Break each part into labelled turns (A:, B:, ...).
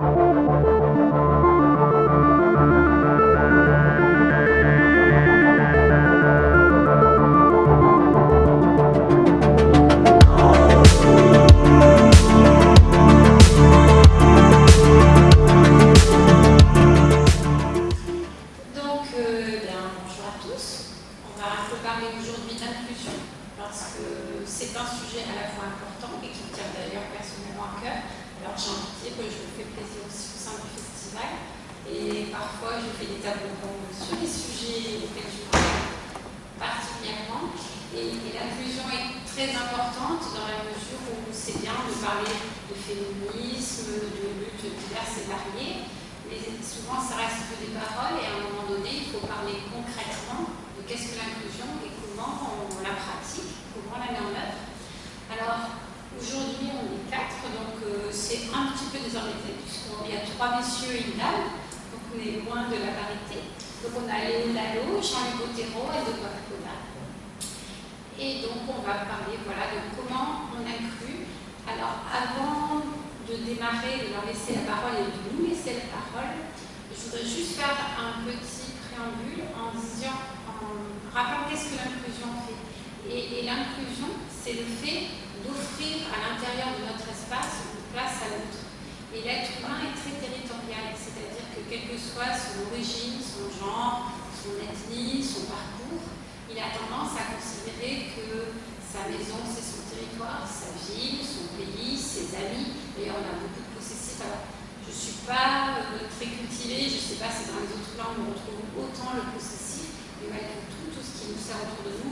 A: Donc,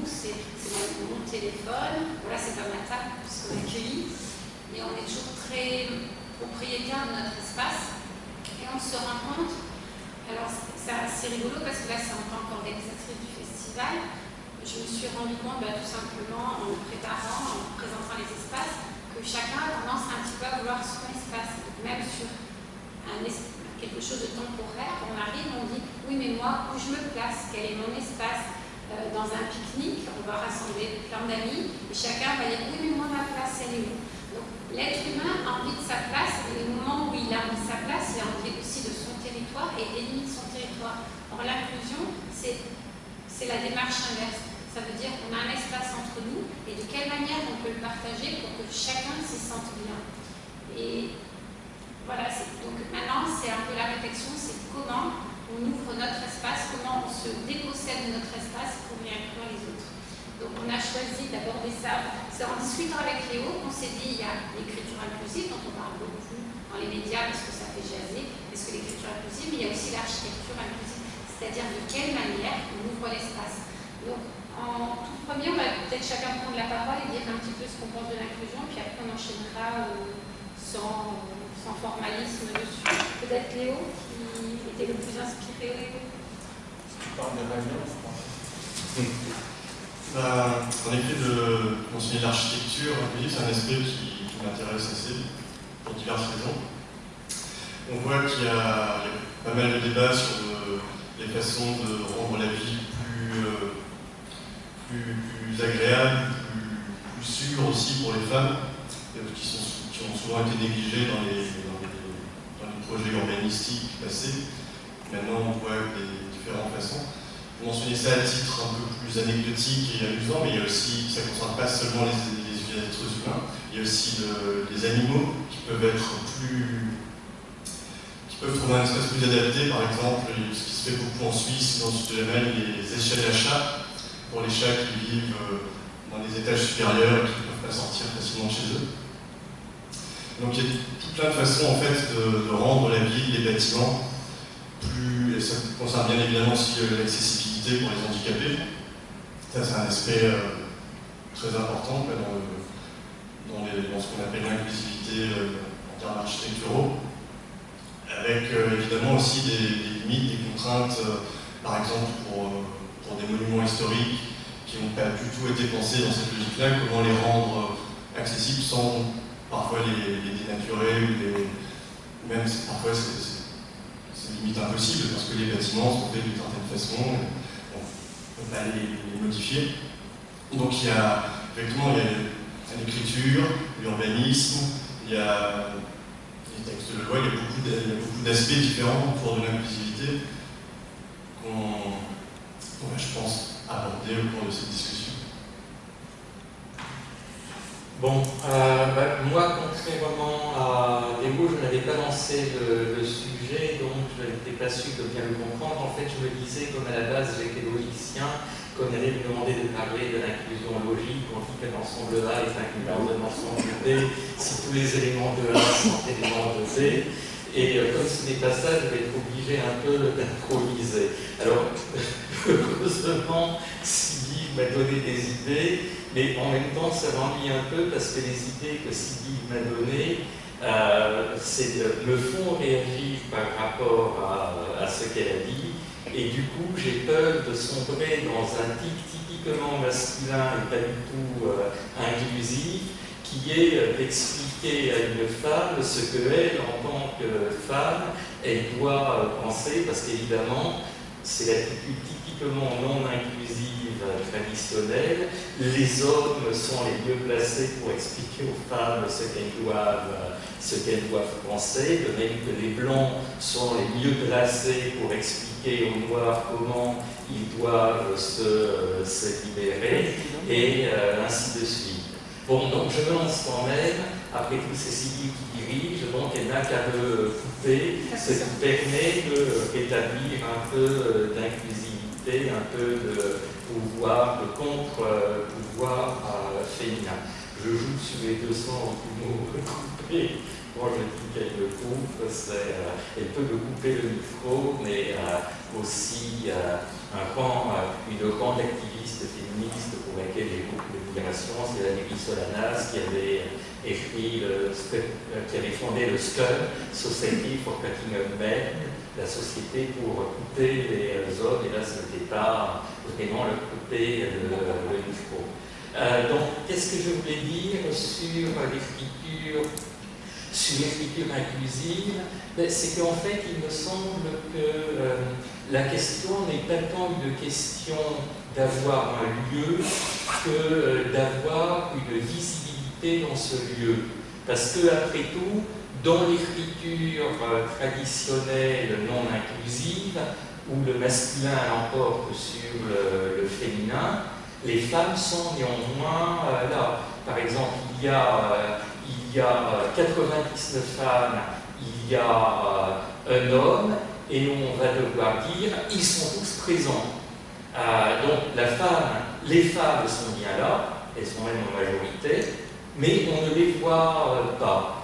A: c'est mon téléphone, voilà, c'est pas ma table, puisqu'on accueillit, et on est toujours très propriétaire de notre espace, et on se rend compte, alors c'est rigolo parce que là c'est en tant qu'organisatrice du festival, je me suis rendu compte bah, tout simplement en préparant, en présentant les espaces, que chacun a tendance un petit peu à vouloir son espace, même sur quelque chose de temporaire, on arrive, on dit oui mais moi où je me place, quel est mon espace? Euh, dans un pique-nique, on va rassembler plein d'amis et chacun va dire oui mais moi ma place elle est où? Donc l'être humain a envie de sa place et au moment où il a envie de sa place, il a envie aussi de son territoire et ennemi de son territoire. Or l'inclusion, c'est la démarche inverse. Ça veut dire qu'on a un espace entre nous et de quelle manière on peut le partager pour que chacun s'y sente bien. Et voilà, donc maintenant c'est un peu la réflexion, c'est comment on ouvre notre espace, comment on se dépossède de notre espace pour y inclure les autres. Donc on a choisi d'aborder ça, c'est en discutant avec Léo qu'on s'est dit il y a l'écriture inclusive dont on parle beaucoup dans les médias parce que ça fait jaser, est-ce que l'écriture inclusive, mais il y a aussi l'architecture inclusive, c'est-à-dire de quelle manière on ouvre l'espace. Donc en tout premier, on va peut-être chacun prendre la parole et dire un petit peu ce qu'on pense de l'inclusion, puis après on enchaînera euh, sans, sans, formalisme dessus. Peut-être Léo, qui était le plus inspiré.
B: Tu parles de je. Bah, en effet, de continuer l'architecture c'est un aspect qui, m'intéresse assez, pour diverses raisons. On voit qu'il y, a pas mal de débats sur le, les façons de rendre la vie plus... Euh, agréable, plus, plus, sûr aussi pour les femmes, qui, ont souvent été négligées dans les, dans les projets urbanistiques passés. Maintenant, on voit des différentes façons. Vous mentionnez ça à titre un peu plus anecdotique et amusant, mais il y a aussi, ça ne concerne pas seulement les, les, les êtres humains, il y a aussi le, les animaux qui peuvent être plus qui peuvent trouver un espace plus adapté, par exemple, ce qui se fait beaucoup en Suisse, dans le sud de l'Allemagne, les échelles à chat, pour les chats qui vivent euh, dans des étages supérieurs et qui ne peuvent pas sortir facilement chez eux. Donc il y a tout plein de façons en fait de, de rendre la ville, les bâtiments plus, et ça concerne bien évidemment aussi euh, l'accessibilité pour les handicapés. Ça c'est un aspect euh, très important dans, dans, ce qu'on appelle l'inclusivité euh, en termes architecturaux, avec évidemment aussi des, limites, des contraintes, par exemple pour pour des monuments historiques qui n'ont pas du tout été pensés dans cette logique-là, comment les rendre accessibles sans parfois les, les dénaturer ou les, même parfois c'est limite impossible parce que les bâtiments sont faits d'une certaine façon, on ne peut pas les, modifier. Donc il y a effectivement l'écriture, l'urbanisme, il y a les textes de loi, il y a beaucoup d'aspects différents autour de l'inclusivité qu'on va, je pense, aborder au cours de cette discussion.
C: Bon, euh, bah, moi, contrairement à Démo, je n'avais pas lancé le, sujet, donc je n'étais pas sûr de bien le comprendre. En fait, je me disais, comme à la base j'étais logicien, qu'on allait me demander de parler de l'inclusion logique, on dit qu'un ensemble A est inclus dans un ensemble B, si tous les éléments de A sont éléments de B. Et euh, comme ce n'est pas ça, je vais être obligé un peu d'improviser. Alors, heureusement, Sylvie m'a donné des idées, mais en même temps, ça m'ennuie un peu parce que les idées que Sylvie m'a données euh, me font réagir par rapport à, ce qu'elle a dit. Et du coup, j'ai peur de sombrer dans un tic typiquement masculin et pas du tout euh, inclusif, qui est d'expliquer à une femme ce qu'elle, en tant que femme, elle doit penser, parce qu'évidemment, c'est l'attitude typiquement non inclusive traditionnelle. Les hommes sont les mieux placés pour expliquer aux femmes ce qu'elles doivent, ce doivent penser, de même que les blancs sont les mieux placés pour expliquer aux noirs comment ils doivent se, se libérer, et euh, ainsi de suite. Bon, donc je me lance quand même, après tout Sylvie qui dirige, donc elle n'a qu'à me couper, ce qui permet de rétablir un peu euh, d'inclusivité, un peu de pouvoir, de contre-pouvoir euh, féminin. Je joue sur les 200 mots coupés. Moi, je dis qu'elle me coupe, euh, elle peut me couper le micro, mais euh, aussi un grand, une grande activiste féministe pour laquelle j'ai beaucoup d'admiration, c'est Valérie Solanas, qui avait écrit, qui avait fondé le SCUM, Society for Up Men, la société pour couper les hommes, et là ce n'était pas vraiment le couper le, le micro. Euh, donc, qu'est-ce que je voulais dire sur l'écriture sur l'écriture inclusive, ben, c'est qu'en fait, il me semble que euh, la question n'est pas tant une question d'avoir un lieu que euh, d'avoir une visibilité dans ce lieu. Parce que, après tout, dans l'écriture euh, traditionnelle non inclusive, où le masculin l'emporte sur le, féminin, les femmes sont néanmoins euh, là. Par exemple, il y a, euh, il y a 99 femmes, il y a un homme, et on va devoir dire, ils sont tous présents. donc la femme, les femmes sont bien là, elles sont même en majorité, mais on ne les voit pas.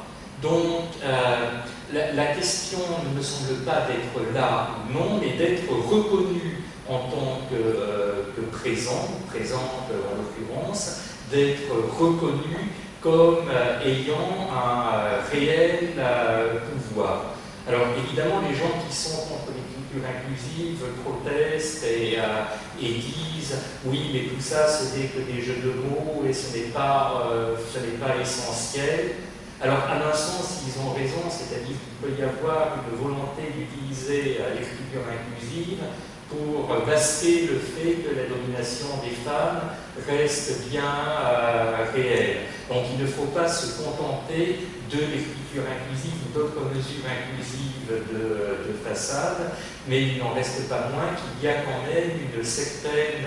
C: Donc, euh, la, question ne me semble pas d'être là ou non, mais d'être reconnu en tant que, euh, présent, présente en l'occurrence, d'être reconnu comme euh, ayant un réel pouvoir. Alors évidemment, les gens qui sont contre l'écriture inclusive protestent et, disent oui, mais tout ça, ce n'est que des jeux de mots et ce n'est pas, pas essentiel. Alors, à mon sens, ils ont raison, c'est-à-dire qu'il peut y avoir une volonté d'utiliser euh, l'écriture inclusive pour masquer le fait que la domination des femmes reste bien euh, réelle. Donc il ne faut pas se contenter de l'écriture inclusive ou d'autres mesures inclusives de, de, façade, mais il n'en reste pas moins qu'il y a quand même une certaine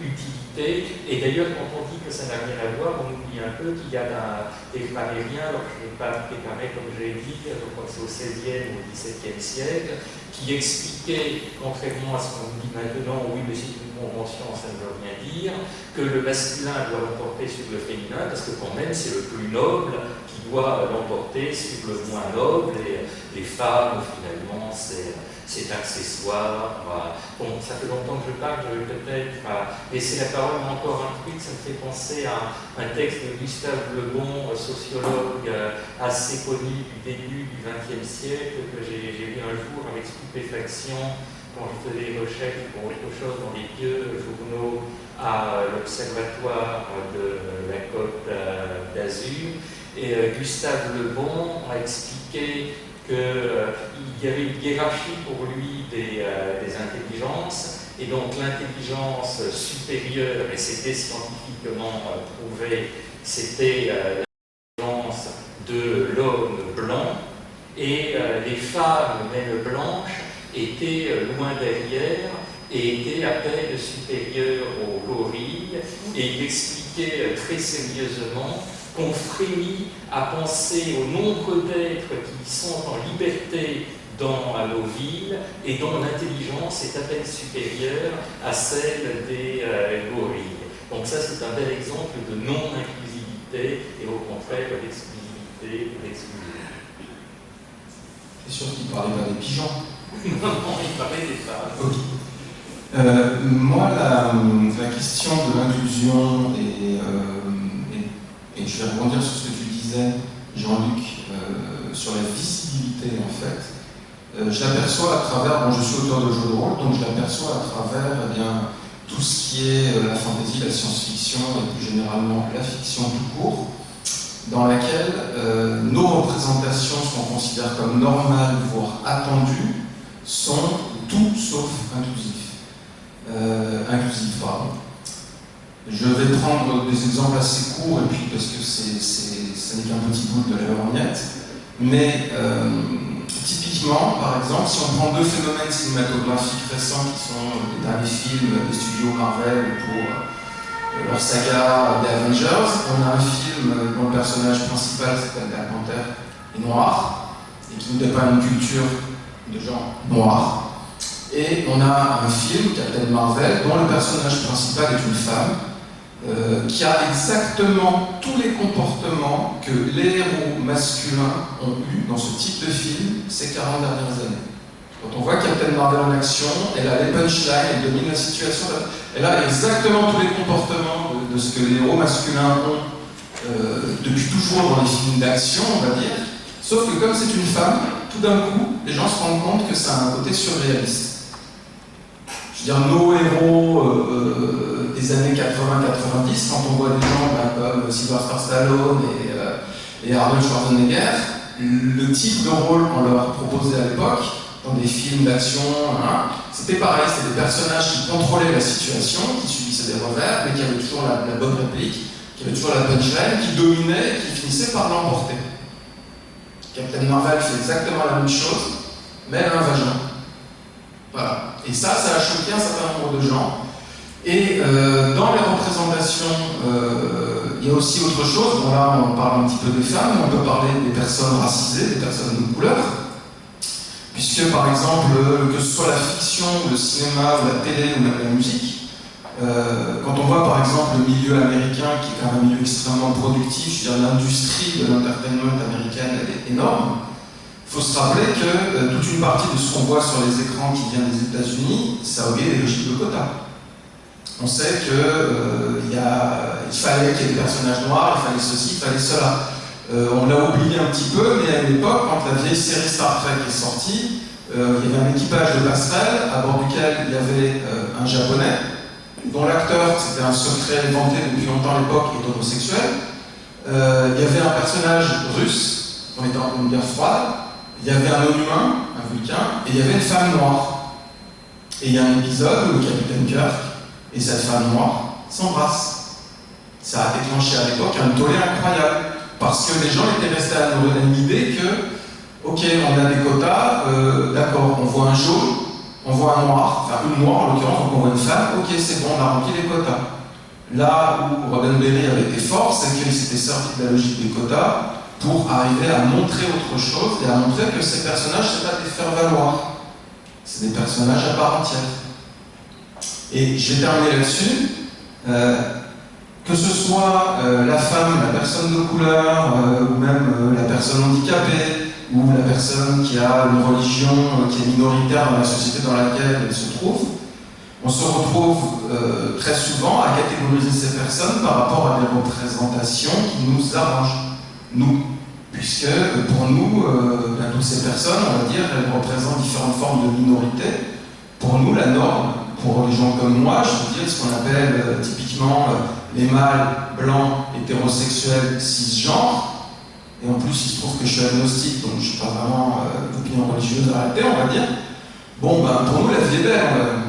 C: utilité. Et d'ailleurs, quand on dit que ça n'a rien à voir, on oublie un peu qu'il y a des grammairiens, alors je n'ai pas préparé comme je l'ai dit, que c'est au XVIe ou au XVIIe siècle, qui expliquaient, contrairement à ce qu'on dit maintenant, oui, mais c'est une convention, ça ne veut rien dire, que le masculin doit l'emporter sur le féminin, parce que quand même, c'est le plus noble doit l'emporter sur le moins noble, et les femmes, finalement, c'est c'est accessoire. Bon, ça fait longtemps que je parle, je vais peut-être laisser la parole, mais encore un truc, ça me fait penser à un texte de Gustave Lebon, sociologue euh, assez connu du début du XXe siècle, que j'ai lu un jour avec stupéfaction quand je faisais des recherches pour autre chose dans les vieux journaux à l'Observatoire de la Côte euh, d'Azur. Et euh, Gustave Lebon a expliqué qu'il euh, y avait une hiérarchie pour lui euh, des, intelligences, et donc l'intelligence supérieure, et c'était scientifiquement euh, prouvé, c'était l'intelligence de l'homme blanc, et les femmes, même blanches, étaient loin derrière et étaient à peine supérieures aux gorilles. Et il expliquait très sérieusement qu'on frémit à penser au nombre d'êtres qui sont en liberté dans nos villes et dont l'intelligence est à peine supérieure à celle des gorilles. Donc ça, c'est un bel exemple de non-inclusivité et au contraire d'exclusivité et d'exclusion.
D: C'est sûr qu'il parlait pas des pigeons.
C: non, non, il parlait des femmes.
D: Euh, moi, la, la, question de l'inclusion et, euh, et, je vais rebondir sur ce que tu disais, Jean-Luc, euh, sur la visibilité en fait. Euh, je l'aperçois à travers, bon, je suis auteur de jeux de rôle, donc je l'aperçois à travers eh bien, tout ce qui est euh, la fantaisie, la science-fiction et plus généralement la fiction tout court, dans laquelle nos représentations, ce qu'on considère comme normales, voire attendues, sont tout sauf inclusives. Inclusives pardon. Je vais prendre des exemples assez courts, et puis parce que c'est, ce n'est qu'un petit bout de la lorgnette, mais euh, Typiquement, par exemple, si on prend deux phénomènes cinématographiques récents qui sont les derniers films des studios Marvel pour euh, leur saga des Avengers, on a un film dont le personnage principal s'appelle Black Panther est noir et qui nous dépeint une culture de gens noirs. Et on a un film, Captain Marvel, dont le personnage principal est une femme euh, qui a exactement tous les comportements que les héros masculins ont eu dans ce type de film ces 40 dernières années. Quand on voit Captain Marvel en action, elle a les punchlines, elle domine la situation, elle a exactement tous les comportements de, ce que les héros masculins ont euh, depuis toujours dans les films d'action, on va dire. Sauf que comme c'est une femme, tout d'un coup, les gens se rendent compte que ça a un côté surréaliste. Dire, nos héros euh, des années 80-90, quand on voit des gens ben, comme Sylvester Stallone et, euh, et, Arnold Schwarzenegger, le type de rôle qu'on leur proposait à l'époque, dans des films d'action, hein, c'était pareil, c'était des personnages qui contrôlaient la situation, qui subissaient des revers, mais qui avaient toujours la, bonne réplique, qui avaient toujours la punchline, qui dominaient qui finissaient par l'emporter. Captain Marvel fait exactement la même chose, mais un vagin. Et ça, ça a choqué un certain nombre de gens. Et euh, dans les représentations, euh, il y a aussi autre chose. Là, on parle un petit peu des femmes, on peut parler des personnes racisées, des personnes de couleur. Puisque, par exemple, que ce soit la fiction, le cinéma, la télé, ou même la musique, euh, quand on voit par exemple le milieu américain, qui est quand même un milieu extrêmement productif, je veux dire l'industrie de l'entertainment américaine, elle est énorme, il faut se rappeler que toute une partie de ce qu'on voit sur les écrans qui vient des États-Unis, ça obéit des logiques de quotas. On sait qu'il euh, fallait qu'il y ait des personnages noirs, il fallait ceci, il fallait cela. Euh, on l'a oublié un petit peu, mais à l'époque, quand la vieille série Star Trek est sortie, euh, il y avait un équipage de passerelle à bord duquel il y avait un japonais, dont l'acteur, c'était un secret inventé depuis longtemps à l'époque, est homosexuel. il y avait un personnage russe, on était en une guerre froide, il y avait un homme humain, un vulcain, et il y avait une femme noire. Et il y a un épisode où le capitaine Kirk et cette femme noire s'embrasse. Ça a déclenché à l'époque un tollé incroyable, parce que les gens étaient restés à l'idée que, ok, on a des quotas, euh, d'accord, on voit un jaune, on voit un noir, enfin une noire en l'occurrence, donc on voit une femme, ok, c'est bon, on a rempli les quotas. Là où Roddenberry avait été fort, c'est qu'il s'était sorti de la logique des quotas pour arriver à montrer autre chose et à montrer que ces personnages, c'est pas des faire-valoir, c'est des personnages à part entière. Et je vais terminer là-dessus. Euh, que ce soit euh, la femme, la personne de couleur, euh, ou même la personne handicapée, ou la personne qui a une religion qui est minoritaire dans la société dans laquelle elle se trouve, on se retrouve très souvent à catégoriser ces personnes par rapport à des représentations qui nous arrangent, nous. Puisque pour nous, toutes ces personnes, on va dire, elles représentent différentes formes de minorité. Pour nous, la norme, pour les gens comme moi, je veux dire ce qu'on appelle euh, typiquement euh, les mâles blancs, hétérosexuels, cisgenres. Et en plus, il se trouve que je suis agnostique, donc je n'ai pas vraiment euh, d'opinion religieuse arrêtée, on va dire. Bon, ben, pour nous, la vie est belle.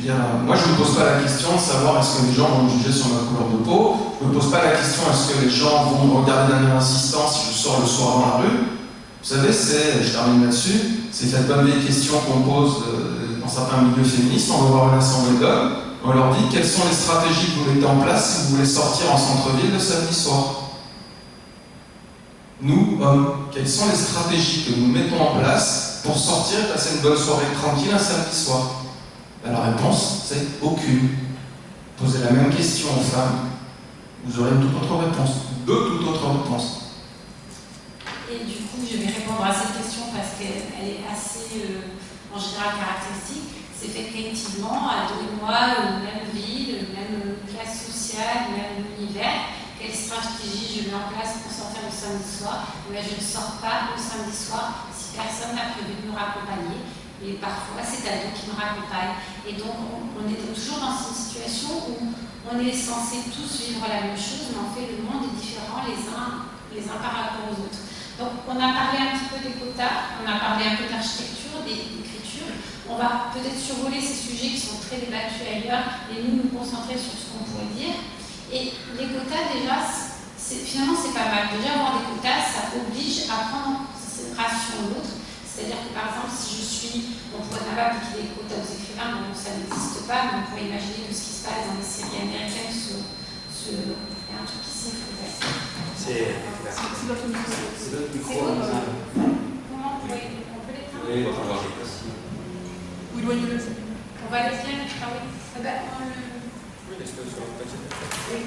D: Dire, moi, je ne me pose pas la question de savoir est-ce que les gens vont me juger sur ma couleur de peau. Je ne me pose pas la question est-ce que les gens vont me regarder d'un air insistant si je sors le soir dans la rue. Vous savez, c'est, je termine là-dessus, c'est cette bonne vieille question qu'on pose euh, dans certains milieux féministes. On va voir une assemblée d'hommes, on leur dit quelles sont les stratégies que vous mettez en place si vous voulez sortir en centre-ville le samedi soir? Nous, hommes, quelles sont les stratégies que nous mettons en place pour sortir et passer une bonne soirée tranquille un samedi soir? Ben, La réponse, c'est aucune. Posez la même question aux femmes, vous aurez une toute autre réponse, deux toutes autres réponses.
A: Et du coup, je vais répondre à cette question parce qu'elle est assez, euh, en général, caractéristique. C'est effectivement, donnez-moi une même ville, même classe sociale, le même univers. Quelle stratégie je mets en place pour sortir le samedi soir? Mais Je ne sors pas le samedi soir si personne n'a prévu de nous raccompagner. Et parfois, c'est nous qui nous raccompagne. Et donc, on, est toujours dans une situation où on est censé tous vivre la même chose, mais en fait, le monde est différent les uns, les uns par rapport aux autres. Donc on a parlé un petit peu des quotas, on a parlé un peu d'architecture, d'écriture. On va peut-être survoler ces sujets qui sont très débattus ailleurs et nous nous concentrer sur ce qu'on pourrait dire. Et les quotas déjà, finalement c'est pas mal. Déjà avoir des quotas, ça oblige à prendre en considération l'autre. C'est-à-dire que par exemple, si je suis, on pourrait pas appliquer des quotas aux écrivains, donc ça n'existe pas, mais on pourrait imaginer que ce qui se passe dans les séries américaines sur, sur il y a un truc ici, il faut
C: c'est
A: votre micro.
C: C'est votre micro.
A: Comment on peut l'éteindre
C: Oui, on va
A: éloignez-le. On va bien. Ah oui. Ah ben, on le.
C: Oui, sur le.
A: Oui,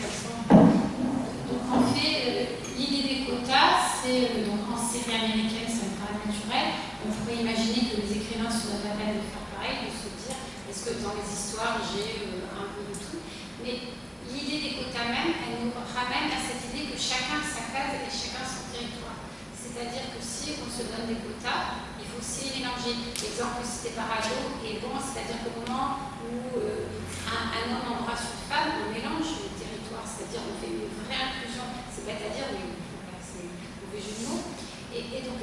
A: Donc en fait, euh, l'idée des quotas, c'est euh, donc en série américaine, c'est un travail naturel. On pourrait imaginer que les écrivains la peine de faire pareil, de se dire est-ce que dans les histoires j'ai euh, un peu de tout? Mais l'idée des quotas même, elle nous ramène à cette idée que chacun sa case et chacun son territoire. C'est-à-dire que si on se donne des quotas, il faut aussi mélanger. L'exemple cité par Ado est bon, c'est-à-dire qu'au moment où euh, un, homme embrasse une femme, on mélange le territoire, c'est-à-dire on fait une vraie inclusion. C'est bête à dire, mais c'est mauvais jeu de mots. Et, donc,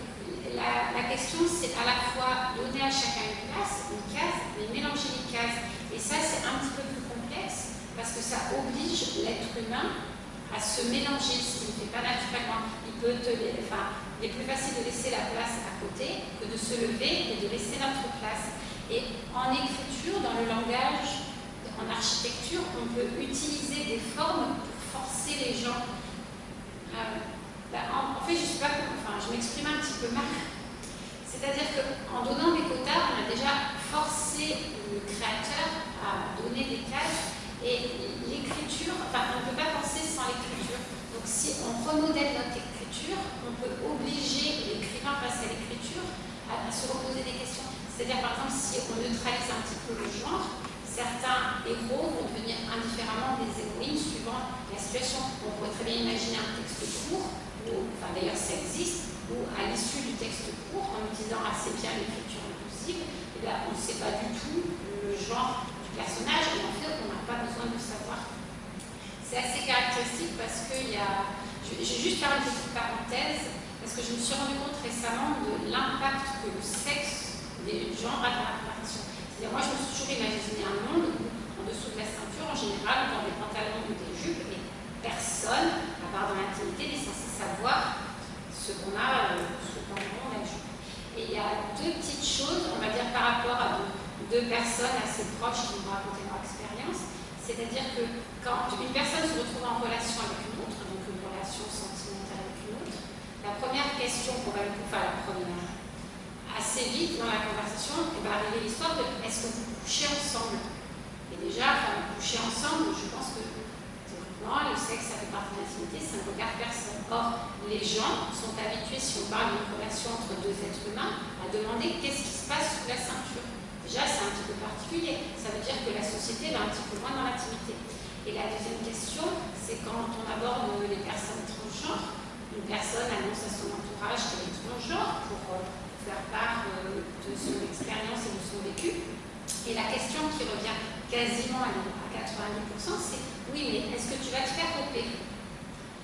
A: la, la question, c'est à la fois donner à chacun une place, une case, mais mélanger les cases. Et ça, c'est un petit peu plus complexe parce que ça oblige l'être humain à se mélanger, ce qui ne fait pas naturellement. Il peut te, enfin, il est plus facile de laisser la place à côté que de se lever et de laisser notre place. Et en écriture, dans le langage, en architecture, on peut utiliser des formes pour forcer les gens. Euh, bah, en, fait, je sais pas, enfin, je m'exprime un petit peu mal. C'est-à-dire qu'en donnant des quotas, on a déjà forcé le créateur à donner des cases et l'écriture, enfin, on ne peut pas penser sans l'écriture. Donc si on remodèle notre écriture, on peut obliger l'écrivain face à l'écriture à, se reposer des questions. C'est-à-dire, par exemple, si on neutralise un petit peu le genre, certains héros vont devenir indifféremment des héroïnes suivant la situation. On pourrait très bien imaginer un texte court, enfin d'ailleurs ça existe, où à l'issue du texte court, en utilisant assez bien l'écriture inclusive, eh on ne sait pas du tout le genre personnage et en fait on n'a pas besoin de savoir. C'est assez caractéristique parce que il y a. Je vais juste faire une parenthèse parce que je me suis rendu compte récemment de l'impact que le sexe des gens a dans la répartition. C'est-à-dire, moi je me suis toujours imaginé un monde où, en dessous de la ceinture, en général, dans des pantalons ou des jupes, et personne, à part dans l'intimité, n'est censé savoir ce qu'on a euh, le pantalon la jupe. Et il y a deux petites choses, on va dire, par rapport à deux personnes assez proches qui m'ont raconté leur expérience. C'est-à-dire que quand une personne se retrouve en relation avec une autre, donc une relation sentimentale avec une autre, la première question qu'on va lui enfin la première, assez vite dans la conversation, il va arriver l'histoire de est-ce que vous couchez ensemble? Et déjà, enfin, coucher ensemble, je pense que théoriquement, le sexe, ça fait partie de l'intimité, ça ne regarde personne. Or, les gens sont habitués, si on parle d'une relation entre deux êtres humains, à demander qu'est-ce qui se passe sous la ceinture. Déjà, c'est un petit peu particulier. Ça veut dire que la société va un petit peu moins dans l'intimité. Et la deuxième question, c'est quand on aborde les personnes transgenres, une personne annonce à son entourage qu'elle est transgenre pour euh, faire part euh, de son expérience et de son vécu. Et la question qui revient quasiment à 90%, c'est oui, mais est-ce que tu vas te faire opérer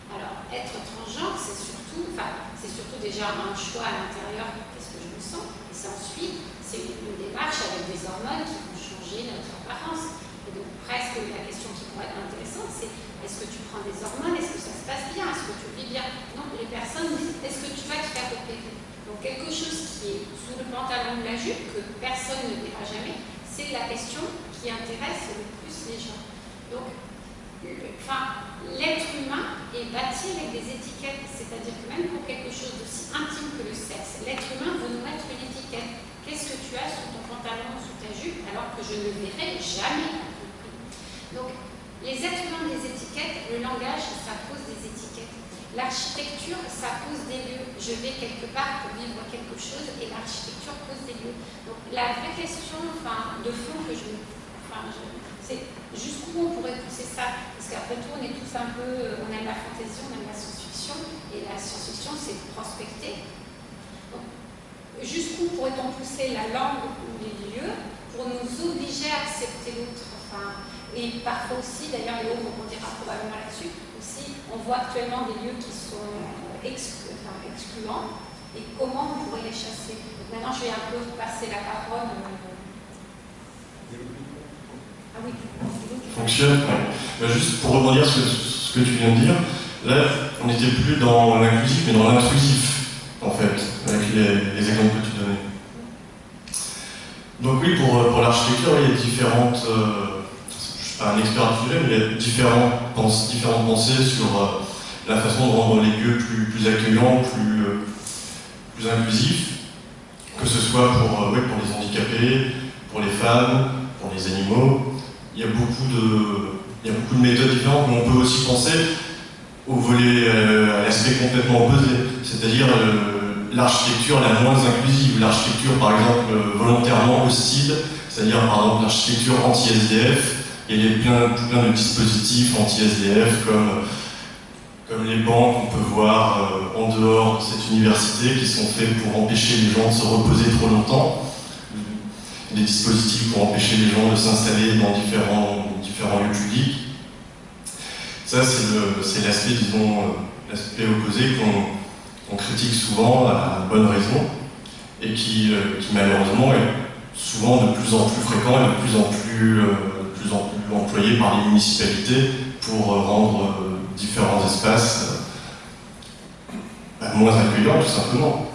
A: Alors, être transgenre, c'est surtout, enfin, c'est surtout déjà un choix à l'intérieur, qu'est-ce que je me sens, et c'est ensuite c'est une démarche avec des hormones qui vont changer notre apparence. Et donc presque la question qui pourrait être intéressante, c'est est-ce que tu prends des hormones? Est-ce que ça se passe bien? Est-ce que tu vis bien? Non, les personnes disent est-ce que tu vas te faire opérer Donc pantalon ou la jupe, que personne ne verra jamais, c'est la question qui intéresse le plus les gens. Donc, enfin, l'être humain est bâti avec des étiquettes, c'est-à-dire que même pour quelque chose d'aussi intime que le sexe, l'être humain veut nous mettre une étiquette. Qu'est-ce que tu as sous ton pantalon, sous ta jupe, alors que je ne verrai jamais? Donc, les êtres humains des étiquettes, le langage, ça pose des étiquettes. L'architecture, ça pose des lieux. Je vais quelque part pour vivre quelque chose et l'architecture pose des lieux. Donc, la vraie question enfin, de fond que je, c'est jusqu'où on pourrait pousser ça? Parce qu'après tout, on est tous un peu, on aime la fantaisie, on aime la science-fiction, et la science-fiction, c'est prospecter. Jusqu'où pourrait-on pousser la langue ou les lieux pour nous obliger à accepter l'autre? Et parfois aussi, d'ailleurs, Léo rebondira probablement là-dessus, aussi, on voit actuellement des lieux qui sont excluants, et comment on pourrait les chasser? maintenant, je vais un peu passer la parole. Euh,
B: fonctionne. juste pour rebondir sur ce que tu viens de dire, là, on n'était plus dans l'inclusif, mais dans l'intrusif, en fait, avec les, exemples que tu donnais. Donc oui, pour, pour l'architecture, il y a différentes... Euh, je ne suis pas un expert du sujet, mais il y a différentes, différentes pensées sur euh, la façon de rendre les lieux plus, plus accueillants, plus, euh, plus inclusifs, que ce soit pour, pour les handicapés, pour les femmes, pour les animaux, il y a beaucoup de, méthodes différentes, mais on peut aussi penser au volet, euh, à l'aspect complètement opposé, c'est-à-dire euh, l'architecture la moins inclusive, l'architecture par exemple euh, volontairement hostile, c'est-à-dire par exemple l'architecture anti-SDF, il y a plein, plein de dispositifs anti-SDF comme, comme les bancs qu'on peut voir en dehors de cette université qui sont faits pour empêcher les gens de se reposer trop longtemps des dispositifs pour empêcher les gens de s'installer dans différents, différents lieux publics. Ça, c'est l'aspect, disons, euh, l'aspect opposé qu'on critique souvent à bonne raison et qui, euh, qui, malheureusement est souvent de plus en plus fréquent et de plus en plus, euh, plus, en plus employé par les municipalités pour rendre différents espaces bah, moins accueillants tout simplement.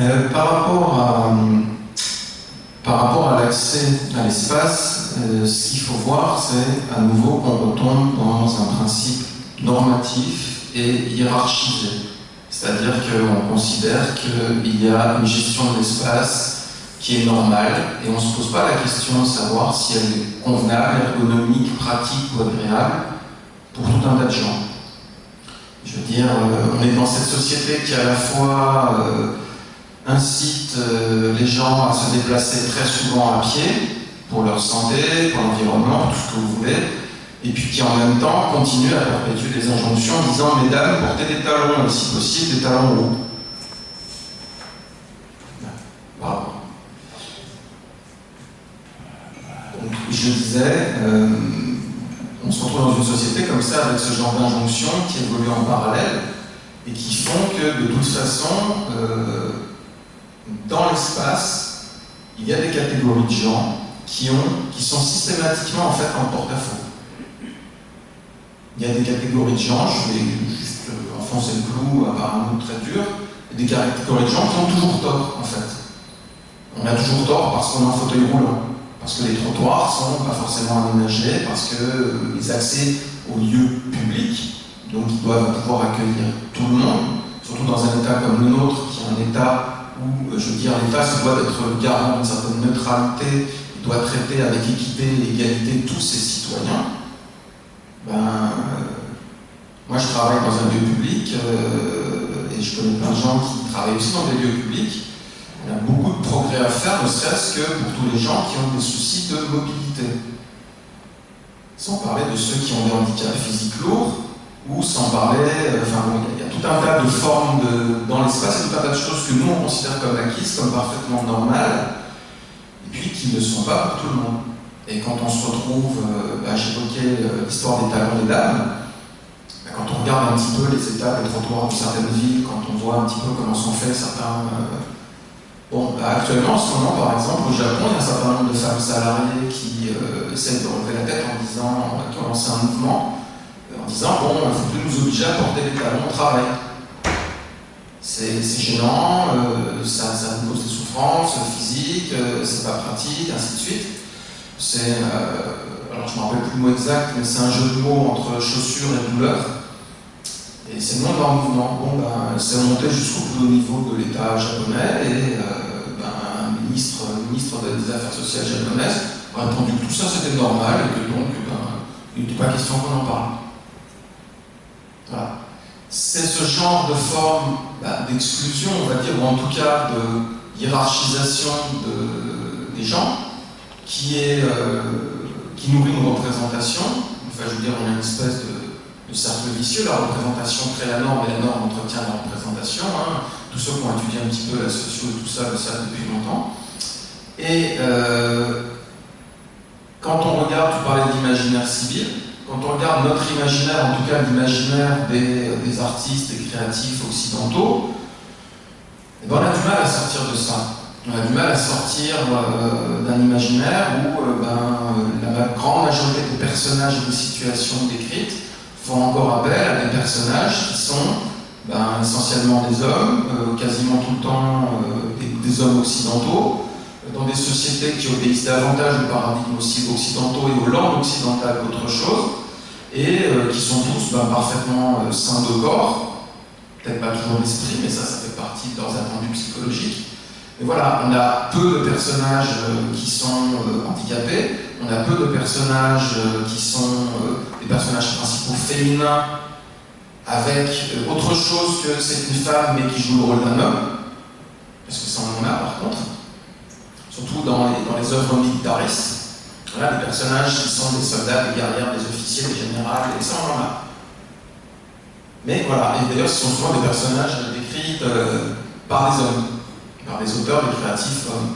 D: Euh, par rapport à, par rapport à l'accès à l'espace, euh, ce qu'il faut voir, c'est à nouveau qu'on retombe dans un principe normatif et hiérarchisé. C'est-à-dire qu'on considère qu'il y a une gestion de l'espace qui est normale et on ne se pose pas la question de savoir si elle est convenable, ergonomique, pratique ou agréable pour tout un tas de gens. Je veux dire, euh, on est dans cette société qui à la fois incite euh, les gens à se déplacer très souvent à pied pour leur santé, pour l'environnement, pour tout ce que vous voulez, et puis qui en même temps continue à perpétuer des injonctions en disant « Mesdames, portez des talons, si possible des talons hauts ». Donc, je disais, euh, on se retrouve dans une société comme ça avec ce genre d'injonctions qui évoluent en parallèle et qui font que de toute façon, euh, dans l'espace, il y a des catégories de gens qui, ont, qui sont systématiquement en fait en porte-à-faux. Il y a des catégories de gens, je vais juste euh, enfoncer le clou par un mot très dur, des catégories de gens qui ont toujours tort en fait. On a toujours tort parce qu'on est en fauteuil roulant, parce que les trottoirs sont pas forcément aménagés, parce que euh, les accès aux lieux publics, donc ils doivent pouvoir accueillir tout le monde, surtout dans un état comme le nôtre, qui est un état où, euh, je veux dire, l'État se doit d'être garant d'une certaine neutralité, doit traiter avec équité et égalité tous ses citoyens, ben, euh, moi je travaille dans un lieu public euh, et je connais plein de gens qui travaillent aussi dans des lieux publics. Il y a beaucoup de progrès à faire, ne serait-ce que pour tous les gens qui ont des soucis de mobilité. Sans parler de ceux qui ont des handicaps physiques lourds, ou sans parler, enfin bon, il y a tout un tas de formes dans l'espace tout un tas de choses que nous on considère comme acquises, comme parfaitement normales, et puis qui ne sont pas pour tout le monde. Et quand on se retrouve, euh, bah, j'évoquais euh, l'histoire des talents des dames, bah, quand on regarde un petit peu les étapes, les trottoirs de certaines villes, quand on voit un petit peu comment sont faits certains... Euh, bon, bah, actuellement, en ce moment, par exemple, au Japon, il y a un certain nombre de femmes salariées qui essaient de relever la tête en disant, qui ont lancé un mouvement, en disant bon, plus nous obliger à porter des talons au travail. C'est gênant, euh, ça, nous cause des souffrances physiques, euh, c'est pas pratique, ainsi de suite. C'est, euh, alors je ne me rappelle plus le mot exact, mais c'est un jeu de mots entre chaussures et douleur. Et c'est le nom leur mouvement. Bon, ben, c'est monté jusqu'au plus haut niveau de l'État japonais et ben, un ministre, ministre des Affaires sociales japonaises a répondu que tout ça c'était normal et que donc ben, il n'était pas question qu'on en parle. Voilà. C'est ce genre de forme bah, d'exclusion, on va dire, ou en tout cas de hiérarchisation de, des gens, qui, est, euh, qui nourrit une représentation. Enfin, je veux dire, on a une espèce de, de cercle vicieux. La représentation crée la norme et la norme entretient la représentation. Hein. Tous ceux qui ont étudié un petit peu la socio et tout ça le savent depuis longtemps. Et euh, quand on regarde, tu parlais d'imaginaire civil, quand on regarde notre imaginaire, en tout cas l'imaginaire des, artistes et créatifs occidentaux, eh ben on a du mal à sortir de ça. On a du mal à sortir euh, d'un imaginaire où euh, ben, la grande majorité des personnages et des situations décrites font encore appel à des personnages qui sont ben, essentiellement des hommes, euh, quasiment tout le temps des, des, hommes occidentaux, dans des sociétés qui obéissent davantage aux paradigmes occidentaux et aux langues occidentales qu'autre chose, et euh, qui sont tous ben, parfaitement euh, sains de corps, peut-être pas toujours l'esprit, mais ça, ça fait partie de leurs attendus psychologiques. Et voilà, on a peu de personnages euh, qui sont handicapés, on a peu de personnages qui sont des personnages principaux féminins avec autre chose que c'est une femme mais qui joue le rôle d'un homme, parce que ça on en a par contre surtout dans les, dans les œuvres militaristes. Voilà, des personnages qui sont des soldats, des guerrières, des officiers, des généraux, et ça on en a. Mais voilà, et d'ailleurs ce sont souvent des personnages décrits euh, par des hommes, par des auteurs, des créatifs hommes.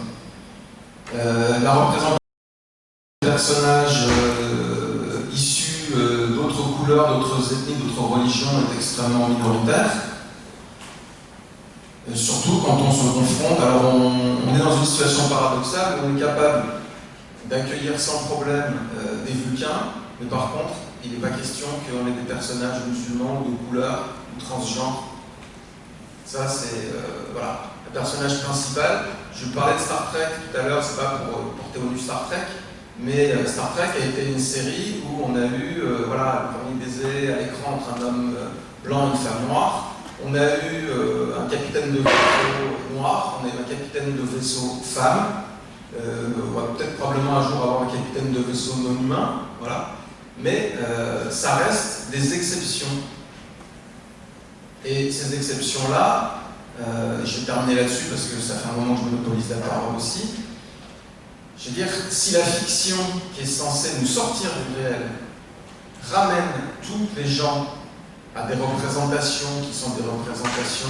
D: Euh, la représentation des personnages euh, issus euh, d'autres couleurs, d'autres ethnies, d'autres religions est extrêmement minoritaire. Euh, surtout quand on se confronte, alors on, on, est dans une situation paradoxale on est capable d'accueillir sans problème euh, des Vulcains, mais par contre, il n'est pas question qu'on ait des personnages musulmans ou de couleur ou transgenres. Ça, c'est. Euh, voilà. Le personnage principal, je parlais de Star Trek tout à l'heure, c'est pas pour porter au nu Star Trek, mais euh, Star Trek a été une série où on a eu euh, voilà, le premier baiser à l'écran entre un homme blanc et une femme noire. On a eu euh, un capitaine de vaisseau noir, on a eu un capitaine de vaisseau femme, euh, on va peut-être probablement un jour avoir un capitaine de vaisseau non humain, voilà. Mais euh, ça reste des exceptions. Et ces exceptions-là, euh, je vais terminer là-dessus parce que ça fait un moment que je monopolise la parole aussi, je veux dire, si la fiction qui est censée nous sortir du réel ramène tous les gens à des représentations qui sont des représentations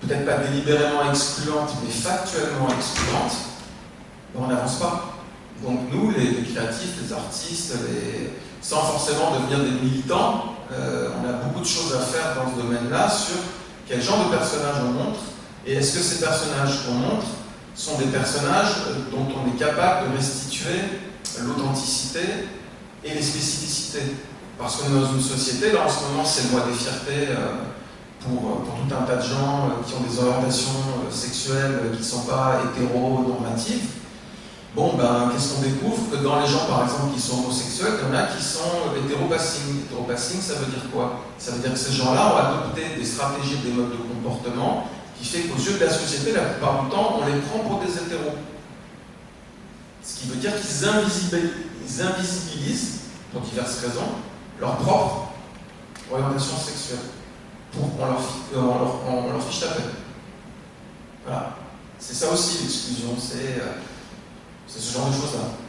D: peut-être pas délibérément excluantes, mais factuellement excluantes, on n'avance pas. Donc nous, les, créatifs, les artistes, sans forcément devenir des militants, euh, on a beaucoup de choses à faire dans ce domaine-là sur quel genre de personnages on montre, et est-ce que ces personnages qu'on montre sont des personnages dont on est capable de restituer l'authenticité et les spécificités. Parce qu'on est dans une société, là en ce moment c'est le mois des fiertés euh, pour, tout un tas de gens euh, qui ont des orientations euh, sexuelles qui ne sont pas hétéro-normatives. Bon, ben, qu'est-ce qu'on découvre Que dans les gens, par exemple, qui sont homosexuels, il y en a qui sont hétéropassing. Hétéropassing, ça veut dire quoi Ça veut dire que ces gens-là ont adopté des stratégies, des modes de comportement qui fait qu'aux yeux de la société, la plupart du temps, on les prend pour des hétéros. Ce qui veut dire qu'ils invisibilisent, pour diverses raisons, leur propre orientation sexuelle. Pour, on, leur, on, leur, leur fiche la paix. Voilà. C'est ça aussi l'exclusion, c'est euh, ce genre de choses-là.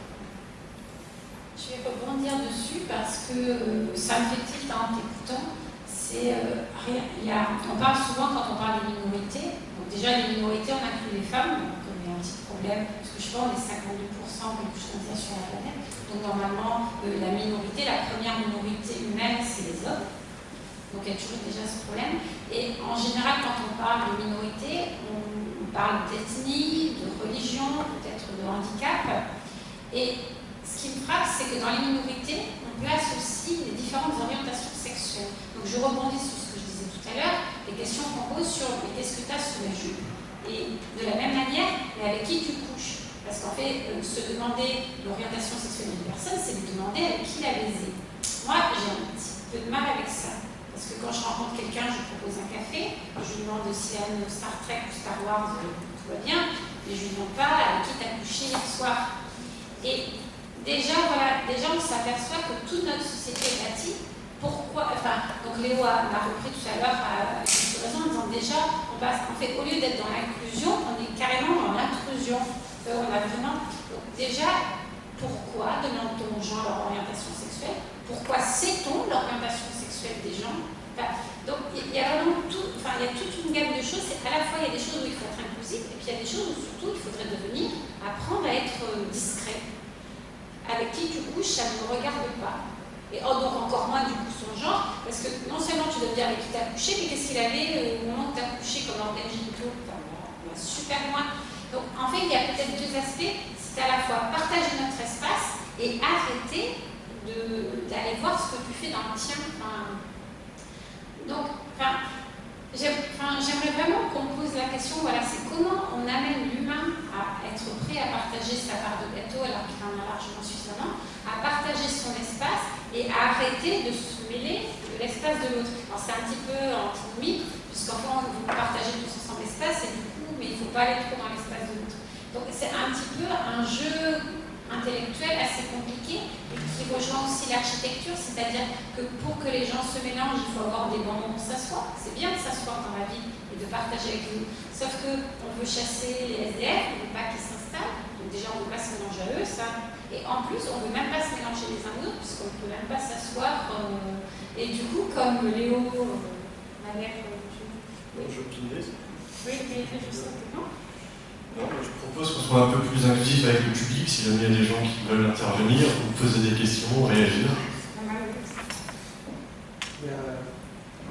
A: Je vais rebondir dessus parce que euh, ça me fait tilt en t'écoutant. C'est euh, on parle souvent quand on parle des minorités. Donc déjà les minorités, on inclut les femmes, donc on a un petit problème parce que je pense on est 52% quelque sur la planète. Donc normalement, euh, la minorité, la première minorité humaine, c'est les hommes. Donc il y a toujours déjà ce problème. Et en général, quand on parle de minorité, on, on parle d'ethnie, de religion, peut-être handicap. Et ce qui me frappe, c'est que dans les minorités, on place aussi les différentes orientations je rebondis sur ce que je disais tout à l'heure, les questions qu'on pose sur qu'est-ce que tu as sous la jupe Et de la même manière, mais avec qui tu couches? Parce qu'en fait, euh, se demander l'orientation sexuelle d'une personne, c'est lui demander avec qui la baiser. Moi, j'ai un petit peu de mal avec ça. Parce que quand je rencontre quelqu'un, je propose un café, je lui demande s'il aime Star Trek ou Star Wars, euh, tout va bien, lui demande pas avec qui t'as couché hier soir. Et déjà, voilà, déjà on s'aperçoit que toute notre société est bâtie. Pourquoi Enfin, donc Léo a, repris tout à l'heure à raison en disant déjà, on passe, en fait, au lieu d'être dans l'inclusion, on est carrément dans l'intrusion. Euh, on a vraiment. Déjà, pourquoi demande-t-on aux gens leur orientation sexuelle? Pourquoi sait-on l'orientation sexuelle des gens? Donc il y a vraiment tout, enfin, il y a toute une gamme de choses. À la fois il y a des choses où il faut être et puis il y a des choses où surtout il faudrait devenir apprendre à être euh, discret avec qui tu couches, ça ne regarde pas. Et oh, donc encore moins du coup son genre, parce que non seulement tu dois dire avec qui tu as couché, mais qu'est-ce qu'il avait euh, au moment où tu as couché comme organe génitaux Super loin. Donc en fait, il y a peut-être deux aspects. C'est à la fois partager notre espace et arrêter d'aller voir ce que tu fais dans le tien. donc, enfin, J'aimerais vraiment qu'on pose la question, voilà, c'est comment on amène l'humain à être prêt à partager sa part de gâteau alors qu'il en a largement suffisamment, à partager son espace et à arrêter de se mêler de l'espace de l'autre. Alors c'est un petit peu antinomique, puisqu'en fait vous partagez tous ensemble l'espace et du coup, mais il ne faut pas aller trop dans l'espace de l'autre. Donc c'est un petit peu un jeu intellectuel assez compliqué et qui rejoint aussi l'architecture, c'est-à-dire que pour que les gens se mélangent, il faut avoir des moments pour s'asseoir. C'est bien de s'asseoir dans la vie et de partager avec nous. Sauf qu'on veut chasser les SDF, on ne veut pas qu'ils s'installent. Donc déjà, on ne veut pas se mélanger à eux, ça. Et en plus, on ne veut même pas se mélanger les uns aux autres, puisqu'on ne peut même pas s'asseoir. Euh, et du coup, comme Léo euh, avait...
B: Bon, je
A: Oui, mais justement.
B: Non, je propose qu'on soit un peu plus inclusif avec le public. Si jamais il y a des gens qui veulent intervenir, vous poser des questions, réagir.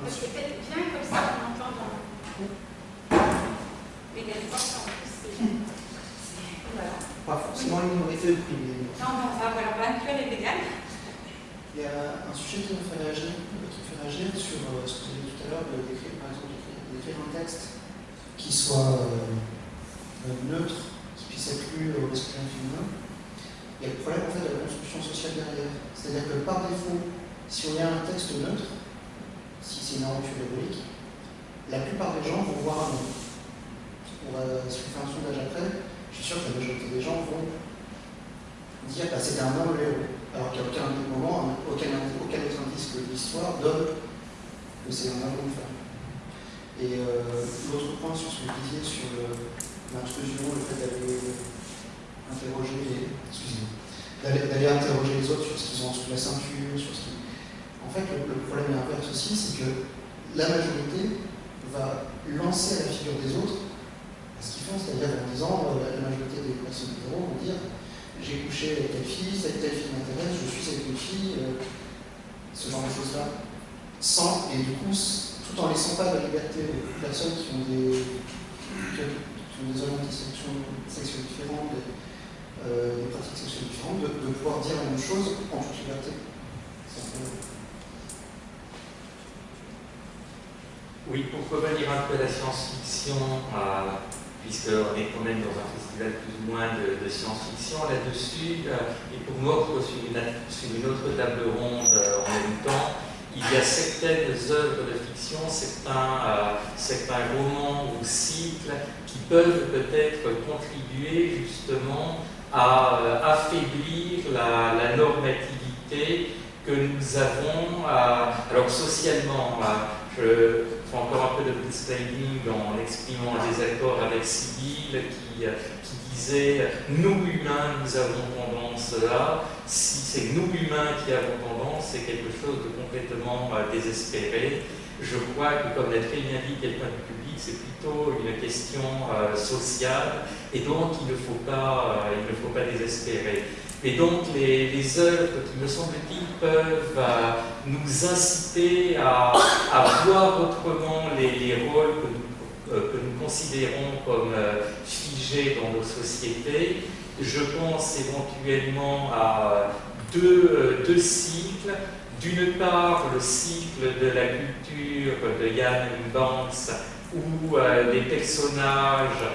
A: Parce que peut-être bien comme ça, on entend dans... Mais il y a des fois, en plus, Voilà.
E: Pas forcément une minorité opprimée.
A: Non, non, ça, voilà, on va inclure les véganes.
E: Il y a un sujet qui me fait réagir, qui me fait réagir sur euh, ce que vous avez dit tout à l'heure, d'écrire, par exemple, d'écrire un texte qui soit... Euh, neutre, qui puisse être lu au masculin féminin. Il y a le problème en fait de la construction sociale derrière. C'est-à-dire que par défaut, si on a un texte neutre, si c'est une aventure héroïque, la plupart des gens vont voir un nom. On va, si on fait un sondage après, je suis sûr que la majorité des gens vont dire bah, c'est un homme le héros. Alors qu'il n'y a aucun moment, aucun, aucun autre indice que l'histoire donne que c'est un homme ou une femme. Et euh, l'autre point sur ce que vous disiez sur le, l'intrusion, le fait d'aller interroger les, d'aller interroger les autres sur ce qu'ils ont sous la ceinture, sur ce qui... En fait, le, problème inverse aussi, c'est que la majorité va lancer à la figure des autres ce qu'ils font, c'est-à-dire en disant, euh, la majorité des personnes hétéros vont dire j'ai couché avec telle fille, cette telle fille m'intéresse, je suis avec une fille, euh, ce genre de choses-là, sans, et du coup, tout en laissant pas de liberté aux personnes qui ont des, sur des orientations sexuelles différentes, des, euh, des, pratiques sexuelles différentes, de, de, pouvoir dire la même chose en toute liberté.
C: Oui, pour revenir un peu à la science-fiction, euh, puisqu'on est quand même dans un festival plus ou moins de, science-fiction là-dessus, euh, et pour moi, sur une, autre table ronde euh, en même temps, il y a certaines œuvres de fiction, certains, euh, romans ou cycles qui peuvent peut-être contribuer justement à affaiblir la, la, normativité que nous avons. Alors socialement, je encore un peu de planning en exprimant un désaccord avec Sibyl qui, qui disait nous humains nous avons tendance là, si c'est nous humains qui avons tendance, c'est quelque chose de complètement euh, désespéré. Je crois que, comme l'a très bien quelqu'un du public, c'est plutôt une question euh, sociale et donc il ne faut pas, euh, il ne faut pas désespérer. Et donc les, œuvres me semble-t-il, peuvent nous inciter à, voir autrement les, les rôles que nous euh, que nous considérons comme euh, figés dans nos sociétés. Je pense éventuellement à deux, euh, deux cycles d'une part le cycle de la culture de Yann Banks où les personnages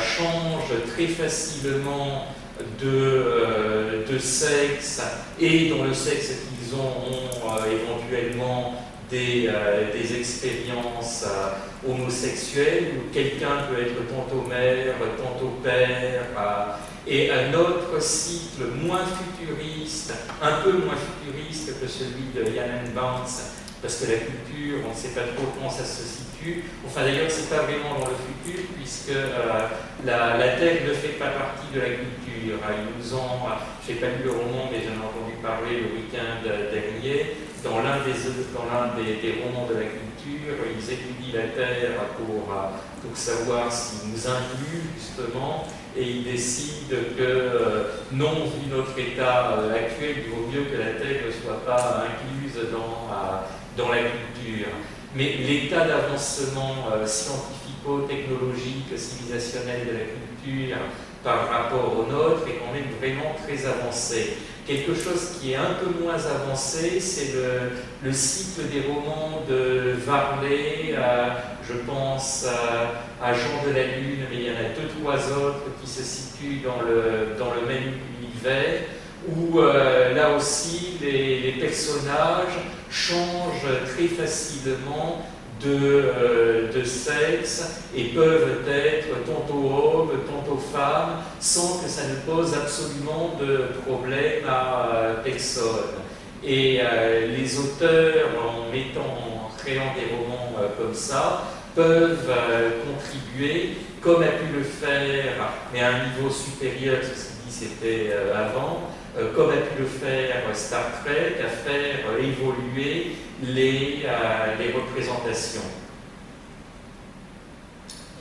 C: changent très facilement de, de, sexe et dont le sexe qu'ils ont ont éventuellement des, des expériences homosexuelles où quelqu'un peut être tantôt mère, tantôt père, et un autre cycle moins futuriste, un peu moins futuriste que celui de Yann Banks, parce que la culture, on ne sait pas trop comment ça se situe. Enfin d'ailleurs, c'est pas vraiment dans le futur, puisque euh, la, la, ne fait pas partie de la culture. Nous ont, je n'ai pas lu le roman, mais j'en ai entendu parler le week-end dernier, dans l'un des, romans de la culture, ils étudient la Terre pour, euh, savoir s'ils nous incluent justement, et ils décident que euh, non, vu notre état actuel, il vaut mieux que la Terre ne soit pas incluse dans, dans la culture. Mais l'état d'avancement scientifico-technologique, civilisationnel de la culture par rapport au nôtre est quand même vraiment très avancé. Quelque chose qui est un peu moins avancé, c'est le, le, cycle des romans de Varley, je pense à, Jean de la Lune, mais il y en a deux, trois autres qui se situent dans le même univers, où euh, là aussi les, personnages changent très facilement euh, de, sexe et peuvent être tantôt hommes, tantôt femmes, sans que ça ne pose absolument de problème à euh, personne. Et euh, les auteurs, en mettant, en créant des romans comme ça, peuvent contribuer, comme a pu le faire, mais à un niveau supérieur, ceci dit c'était avant, euh, comme a pu le faire Star Trek, à faire évoluer les, euh, les représentations.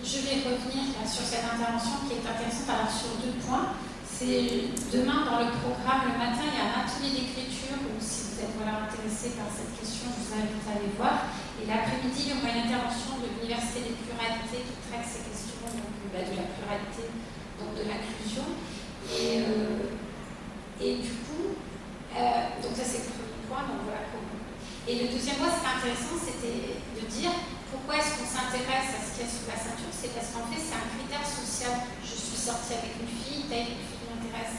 A: Je vais revenir sur cette intervention qui est intéressante alors sur deux points. C'est demain dans le programme, le matin, il y a un atelier d'écriture où si vous êtes voilà, intéressé par cette question, je vous invite à aller voir. Et l'après-midi, il y aura une intervention de l'Université des pluralités qui traite ces questions donc, bah, de la pluralité, donc de l'inclusion. Et euh, et du coup, euh, donc ça c'est le premier point, donc voilà comment. Et le deuxième point, c'était intéressant, c'était de dire pourquoi est-ce qu'on s'intéresse à ce qu'il y a sous la ceinture C'est parce qu'en fait, c'est un critère social. Je suis sortie avec une fille, telle une fille qui m'intéresse.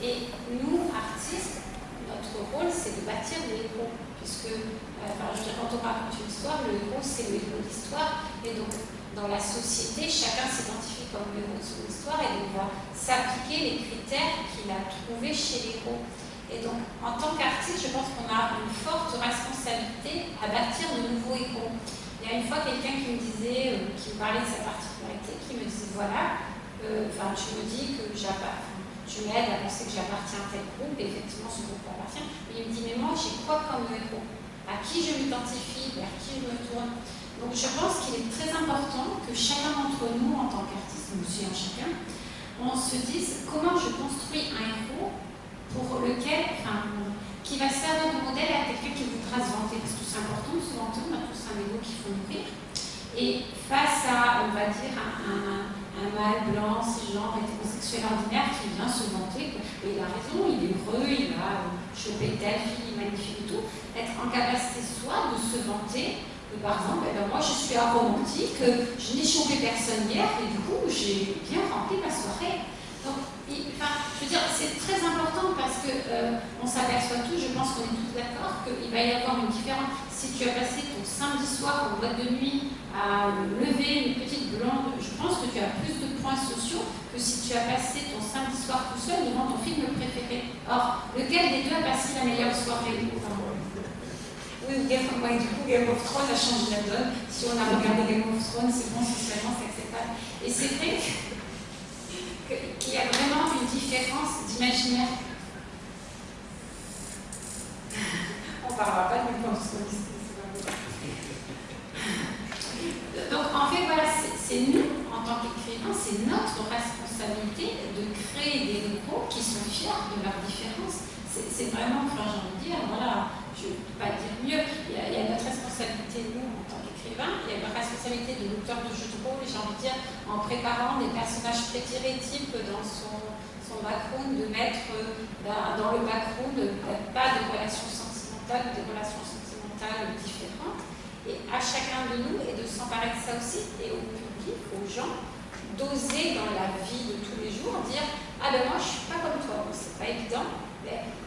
A: Et nous, artistes, notre rôle, c'est de bâtir des héros. Puisque, euh, enfin, je veux dire, quand on raconte une histoire, le héros, c'est le héros d'histoire. Et donc, dans la société, chacun s'identifie comme le héros de son histoire et on va s'appliquer les critères qu'il a trouvés chez les héros. Et donc, en tant qu'artiste, je pense qu'on a une forte responsabilité à bâtir de nouveaux héros. Il y a une fois quelqu'un qui me disait, euh, qui me parlait de sa particularité, qui me disait voilà, euh, tu me dis que tu m'aides à penser que j'appartiens à tel groupe, et effectivement ce groupe appartient, mais il me dit mais moi j'ai quoi comme héros? À qui je m'identifie? Vers qui je me tourne? Donc je pense qu'il est très important que chacun d'entre nous, en tant qu'artiste, nous en chacun, on se dise comment je construis un héros pour lequel, enfin, qui va servir de modèle à quelqu'un qui voudra se vanter, parce que c'est important de se vanter, on a tous un héros qu'il faut nourrir. Et face à, on va dire, un, un, mâle blanc, cisgenre, hétérosexuel ordinaire qui vient se vanter, il a raison, il est heureux, il a chopé telle fille magnifique et tout, être en capacité soit de se vanter, par exemple, eh ben, moi je suis aromantique, je n'ai chopé personne hier et du coup j'ai bien rempli ma soirée. Donc, enfin, je veux dire, c'est très important parce que euh, on s'aperçoit tous, je pense qu'on est tous d'accord, qu'il va y avoir une différence. Si tu as passé ton samedi soir en boîte de nuit à lever une petite blonde, je pense que tu as plus de points sociaux que si tu as passé ton samedi soir tout seul devant ton film préféré. Or, lequel des deux a passé la meilleure soirée? Game, ouais, du coup, Game of Thrones a changé la donne. Si on a regardé Game of Thrones, c'est bon, socialement, c'est acceptable. Et c'est vrai qu'il y a vraiment une différence d'imaginaire. on ne parlera pas de Thrones. Donc, en fait, voilà, c'est nous, en tant qu'écrivains, c'est notre responsabilité de créer des locaux qui sont fiers de leurs différences. C'est vraiment, enfin, j'ai envie de dire, voilà, je ne peux pas dire mieux, il y, a, notre responsabilité, nous, en tant qu'écrivains, il y a la de jeux de rôle, j'ai envie de dire, en préparant des personnages prétirétypes dans son, son background, de mettre ben, dans le background pas de relation sentimentale sentimentales, des relations sentimentales différentes. Et à chacun de nous, et de s'emparer de ça aussi, et au public, aux gens, d'oser dans la vie de tous les jours dire Ah ben moi je suis pas comme toi, c'est pas évident.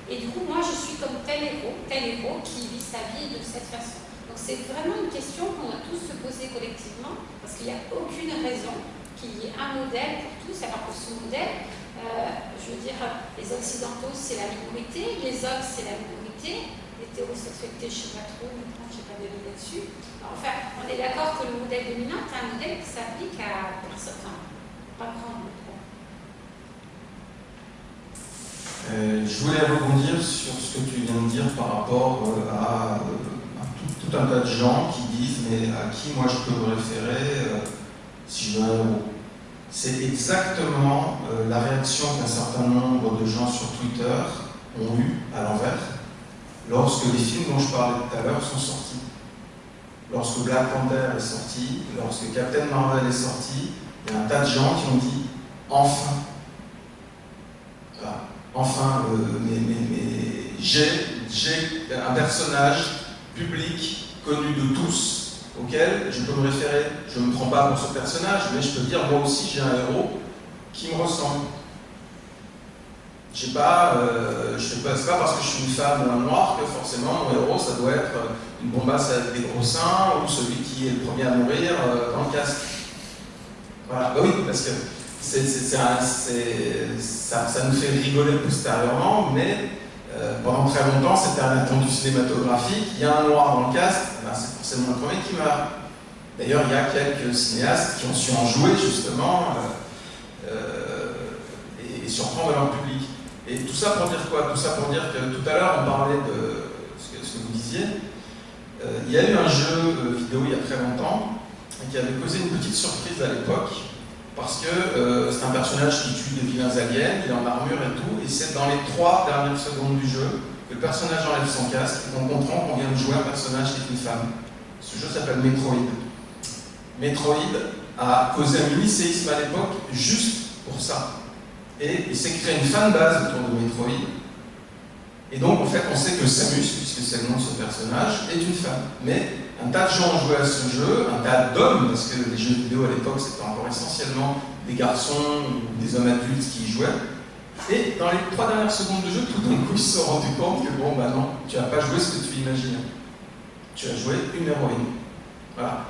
A: Et du coup, moi je suis comme tel héros, tel héros qui vit sa vie de cette façon. C'est vraiment une question qu'on doit tous se poser collectivement, parce qu'il n'y a aucune raison qu'il y ait un modèle pour tous, alors que ce modèle, euh, je veux dire, les occidentaux c'est la minorité, les hommes c'est la minorité, l'hétérosexualité je ne sais pas trop, là-dessus. Enfin, on est d'accord que le modèle dominant est un modèle qui s'applique à personne, pas grand nombre.
D: Euh, je voulais rebondir sur ce que tu viens de dire par rapport euh, à, euh, à un tas de gens qui disent mais à qui moi je peux me référer euh, si je veux C'est exactement euh, la réaction qu'un certain nombre de gens sur Twitter ont eu à l'envers lorsque les films dont je parlais tout à l'heure sont sortis. Lorsque Black Panther est sorti, lorsque Captain Marvel est sorti, il y a un tas de gens qui ont dit enfin, enfin, euh, mais j'ai un personnage public connu de tous auquel je peux me référer. Je ne me prends pas pour ce personnage, mais je peux dire moi aussi j'ai un héros qui me ressemble. Je sais pas, euh, je sais pas, c'est pas parce que je suis une femme ou un noir que forcément mon héros ça doit être une bombasse avec des gros seins ou celui qui est le premier à mourir euh, dans le casque. Voilà, bah oui, parce que ça, ça, nous fait rigoler postérieurement, mais euh, pendant très longtemps c'était un attendu cinématographique. Il y a un noir dans le casque, eh ben, c'est forcément le premier qui meurt. D'ailleurs, il y a quelques cinéastes qui ont su en jouer justement euh, et, et surprendre leur public. Et tout ça pour dire quoi? Tout ça pour dire que tout à l'heure on parlait de ce que, ce que vous disiez. Euh, il y a eu un jeu euh, vidéo il y a très longtemps qui avait causé une petite surprise à l'époque parce que euh, c'est un personnage qui tue des vilains aliens, il est en armure et tout, et c'est dans les trois dernières secondes du jeu que le personnage enlève son casque et qu'on comprend qu'on vient de jouer un personnage qui est une femme. Ce jeu s'appelle Metroid. Metroid a causé un mini-séisme à l'époque juste pour ça. Et il s'est créé une fanbase autour de Metroid et donc, en fait, on sait que Samus, puisque c'est le nom de ce personnage, est une femme. Mais un tas de gens joué à ce jeu, un tas d'hommes, parce que les jeux vidéo à l'époque, c'était encore essentiellement des garçons ou des hommes adultes qui y jouaient. Et dans les trois dernières secondes de jeu, tout d'un coup, ils se sont rendus compte que, bon, bah non, tu n'as pas joué ce que tu imaginais. Tu as joué une héroïne. Voilà.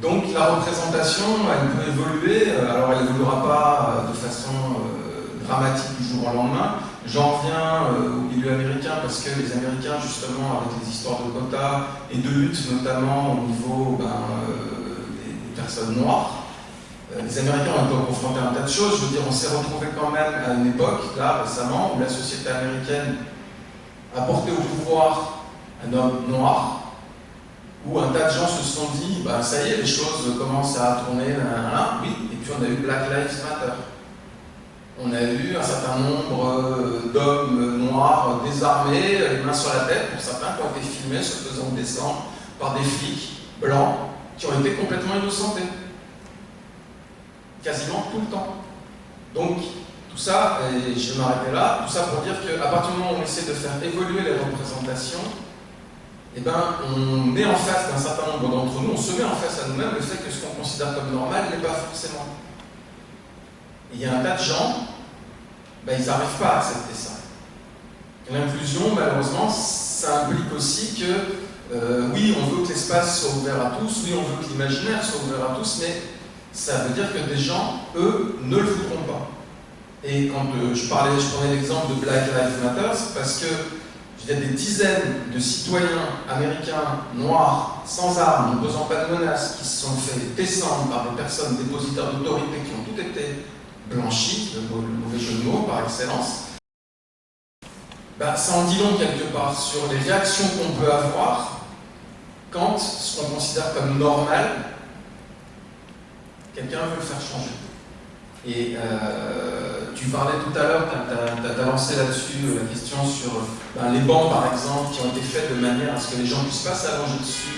D: Donc, la représentation, elle peut évoluer. Euh, alors, elle n'évoluera pas euh, de façon euh, dramatique du jour au lendemain, J'en reviens euh, au milieu américain parce que les Américains, justement, avec les histoires de quotas et de lutte, notamment au niveau ben, euh, des, personnes noires, euh, les Américains ont été confrontés à un tas de choses. Je veux dire, on s'est retrouvé quand même à une époque, là, récemment, où la société américaine a porté au pouvoir un homme noir, où un tas de gens se sont dit, bah, ça y est, les choses commencent à tourner, oui, et puis on a eu Black Lives Matter on a eu un certain nombre euh, d'hommes noirs désarmés, les mains sur la tête, pour certains, qui ont été filmés se faisant descendre par des flics blancs qui ont été complètement innocentés. Quasiment tout le temps. Donc, tout ça, et je vais m'arrêter là, tout ça pour dire qu'à partir du moment où on essaie de faire évoluer les représentations, eh ben, on est en face d'un certain nombre d'entre nous, on se met en face à nous-mêmes le fait que ce qu'on considère comme normal n'est pas forcément il y a un tas de gens, ben, ils n'arrivent pas à accepter ça. L'inclusion, malheureusement, ça implique aussi que, euh, oui, on veut que l'espace soit ouvert à tous, oui, on veut que l'imaginaire soit ouvert à tous, mais ça veut dire que des gens, eux, ne le voudront pas. Et quand euh, je parlais, je prenais l'exemple de Black Lives Matter, parce que il y a des dizaines de citoyens américains noirs, sans armes, ne posant pas de menaces, qui se sont fait descendre par des personnes dépositaires d'autorité qui ont tout été blanchi, le, mauvais jeu de mots par excellence, bah, ça en dit long quelque part sur les réactions qu'on peut avoir quand ce qu'on considère comme normal, quelqu'un veut le faire changer. Et euh, tu parlais tout à l'heure, tu as, lancé là-dessus euh, la question sur ben, les bancs par exemple, qui ont été faits de manière à ce que les gens ne puissent pas s'allonger dessus,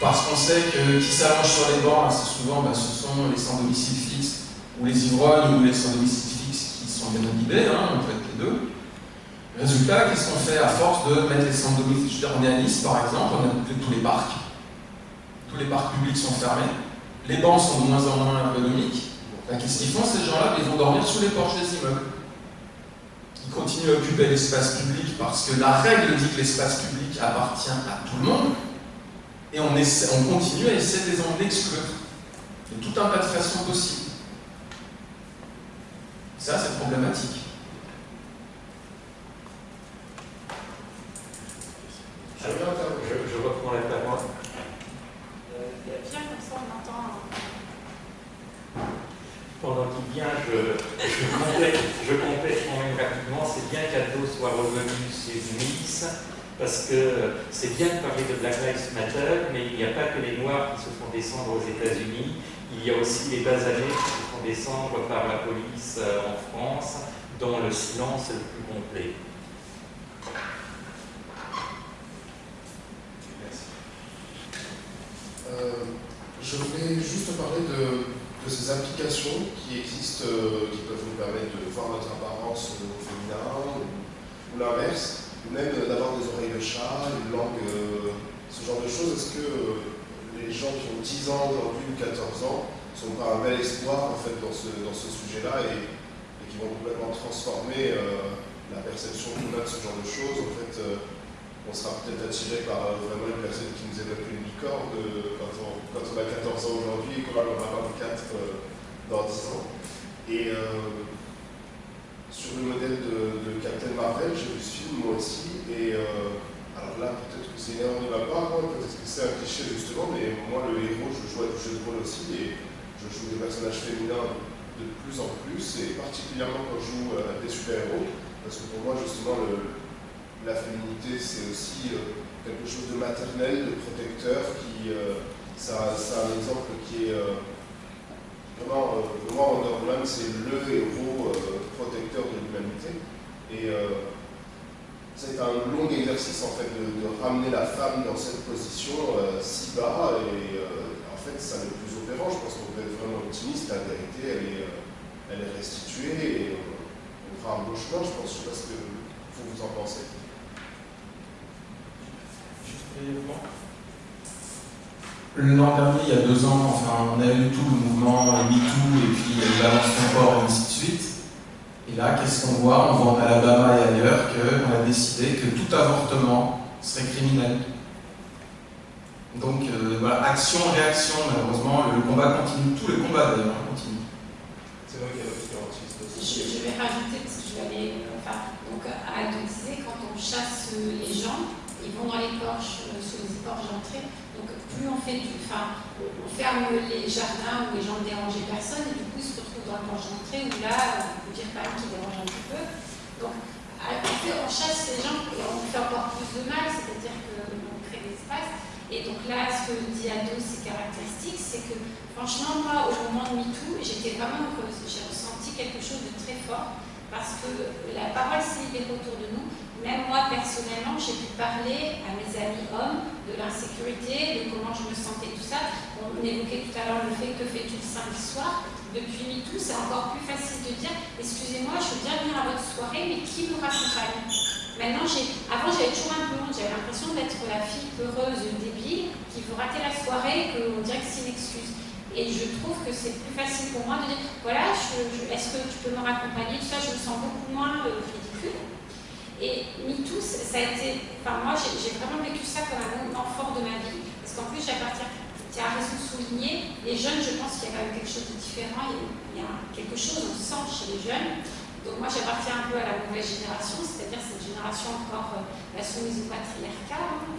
D: parce qu'on sait que qui s'allonge sur les bancs, assez souvent, ben, ce sont les sans domicile fixe ou les ivrognes ou les sans domicile qui sont bien inhibés, hein, en fait les deux. Résultat, qu'est-ce qu'on fait à force de mettre les centres domicile on est à Nice, par exemple, on a tous les parcs. Tous les parcs publics sont fermés. Les bancs sont de moins en moins ergonomiques. Qu'est-ce qu'ils font, ces gens-là? Ils vont dormir sous les porches des immeubles. Ils continuent à occuper l'espace public parce que la règle dit que l'espace public appartient à tout le monde. Et on, on continue à essayer de les en exclure. A tout un tas de façons possibles. Ça, c'est problématique.
C: Je, je, reprends la parole.
A: Il y a bien comme ça, on entend.
C: Pendant qu'il vient, je, je, complète, je complète quand même rapidement. C'est bien qu'Aldo soit revenu sur Nice, parce que c'est bien de parler de Black Lives Matter, mais il n'y a pas que les Noirs qui se font descendre aux États-Unis, il y a aussi les basanés descendre par la police euh, en France, dans le silence le plus complet.
F: Euh, je voulais juste parler de, ces applications qui existent, euh, qui peuvent nous permettre de voir notre apparence au féminin ou, l'inverse, ou même d'avoir des oreilles de chat, une langue, ce genre de choses. Est-ce que les gens qui ont 10 ans aujourd'hui ou 14 ans sont un bel espoir en fait dans ce, dans ce sujet-là et, qui vont complètement transformer la perception qu'on a de ce genre de choses en fait on sera peut-être attiré par euh, vraiment une personne qui nous évoque une licorne euh, quand, on, quand, on, a 14 ans aujourd'hui et qu'on en avoir 24 euh, dans 10 ans. Et sur le modèle de, Captain Marvel, j'ai vu ce film moi aussi, et alors là, peut-être que c'est une de ma part, peut-être que c'est un cliché justement, mais moi, le héros, je joue à du jeu de rôle aussi, je joue des personnages féminins de plus en plus, et particulièrement quand je joue à des super-héros, parce que pour moi, justement, la féminité, c'est aussi euh, quelque chose de maternel, de protecteur, qui, euh, ça, ça, a un exemple qui est euh, vraiment, moi, Wonder Woman, c'est le héros protecteur de l'humanité. Et c'est un long exercice en fait de, ramener la femme dans cette position si bas et fait ça le plus opérant, je pense qu'on peut être vraiment optimiste, la vérité elle est, elle est restituée et on, fera un beau chemin je pense, je sais pas ce que vous, vous en pensez.
D: L'an dernier, il y a deux ans, enfin, on a eu tout le mouvement MeToo et puis il balance ton corps et ainsi de suite. Et là, qu'est-ce qu'on voit? On voit en Alabama et ailleurs qu'on a décidé que tout avortement serait criminel. Donc euh, voilà, action, réaction, malheureusement, le combat continue, tous les combats d'ailleurs continuent.
F: C'est vrai qu'il y a
A: je, je vais rajouter, parce que je vais aller, enfin, donc à disait, quand on chasse les gens, ils vont dans les porches, euh, sur les porches d'entrée. Donc plus on fait du. Enfin, on ferme les jardins où les gens ne dérangent personne, et du coup ils se retrouvent dans le porche d'entrée où là, on peut dire quand même qu'ils dérangent un petit peu. Donc en fait, on chasse les gens et on fait encore plus de mal, c'est-à-dire qu'on crée des espaces. Et donc là, ce que dit Ado, c'est caractéristique, c'est que franchement, moi, au moment de MeToo, j'étais vraiment heureuse. J'ai ressenti quelque chose de très fort parce que la parole s'est libérée autour de nous même moi, personnellement, j'ai pu parler à mes amis hommes de l'insécurité, de comment je me sentais, tout ça. On évoquait tout à l'heure le fait que fais-tu le samedi soir. Depuis MeToo, c'est encore plus facile de dire Excusez-moi, je veux bien venir à votre soirée, mais qui me raccompagne? Maintenant, avant, j'avais toujours un peu honte. J'avais l'impression d'être la fille peureuse, débile, qui veut rater la soirée, qu'on dirait que c'est une excuse. Et je trouve que c'est plus facile pour moi de dire Voilà, est-ce que tu peux me raccompagner? Tout ça, je me sens beaucoup moins euh, ridicule. Et MeToo, ça a été. Enfin, moi, j'ai vraiment vécu ça comme un moment fort de ma vie. Parce qu'en plus, j'appartiens. Tu as raison de souligner, les jeunes, je pense qu'il y a quand même quelque chose de différent. Il y a quelque chose, on sent chez les jeunes. Donc, moi, j'appartiens un peu à la nouvelle génération, c'est-à-dire cette génération encore euh, soumise au patriarcat. Hein.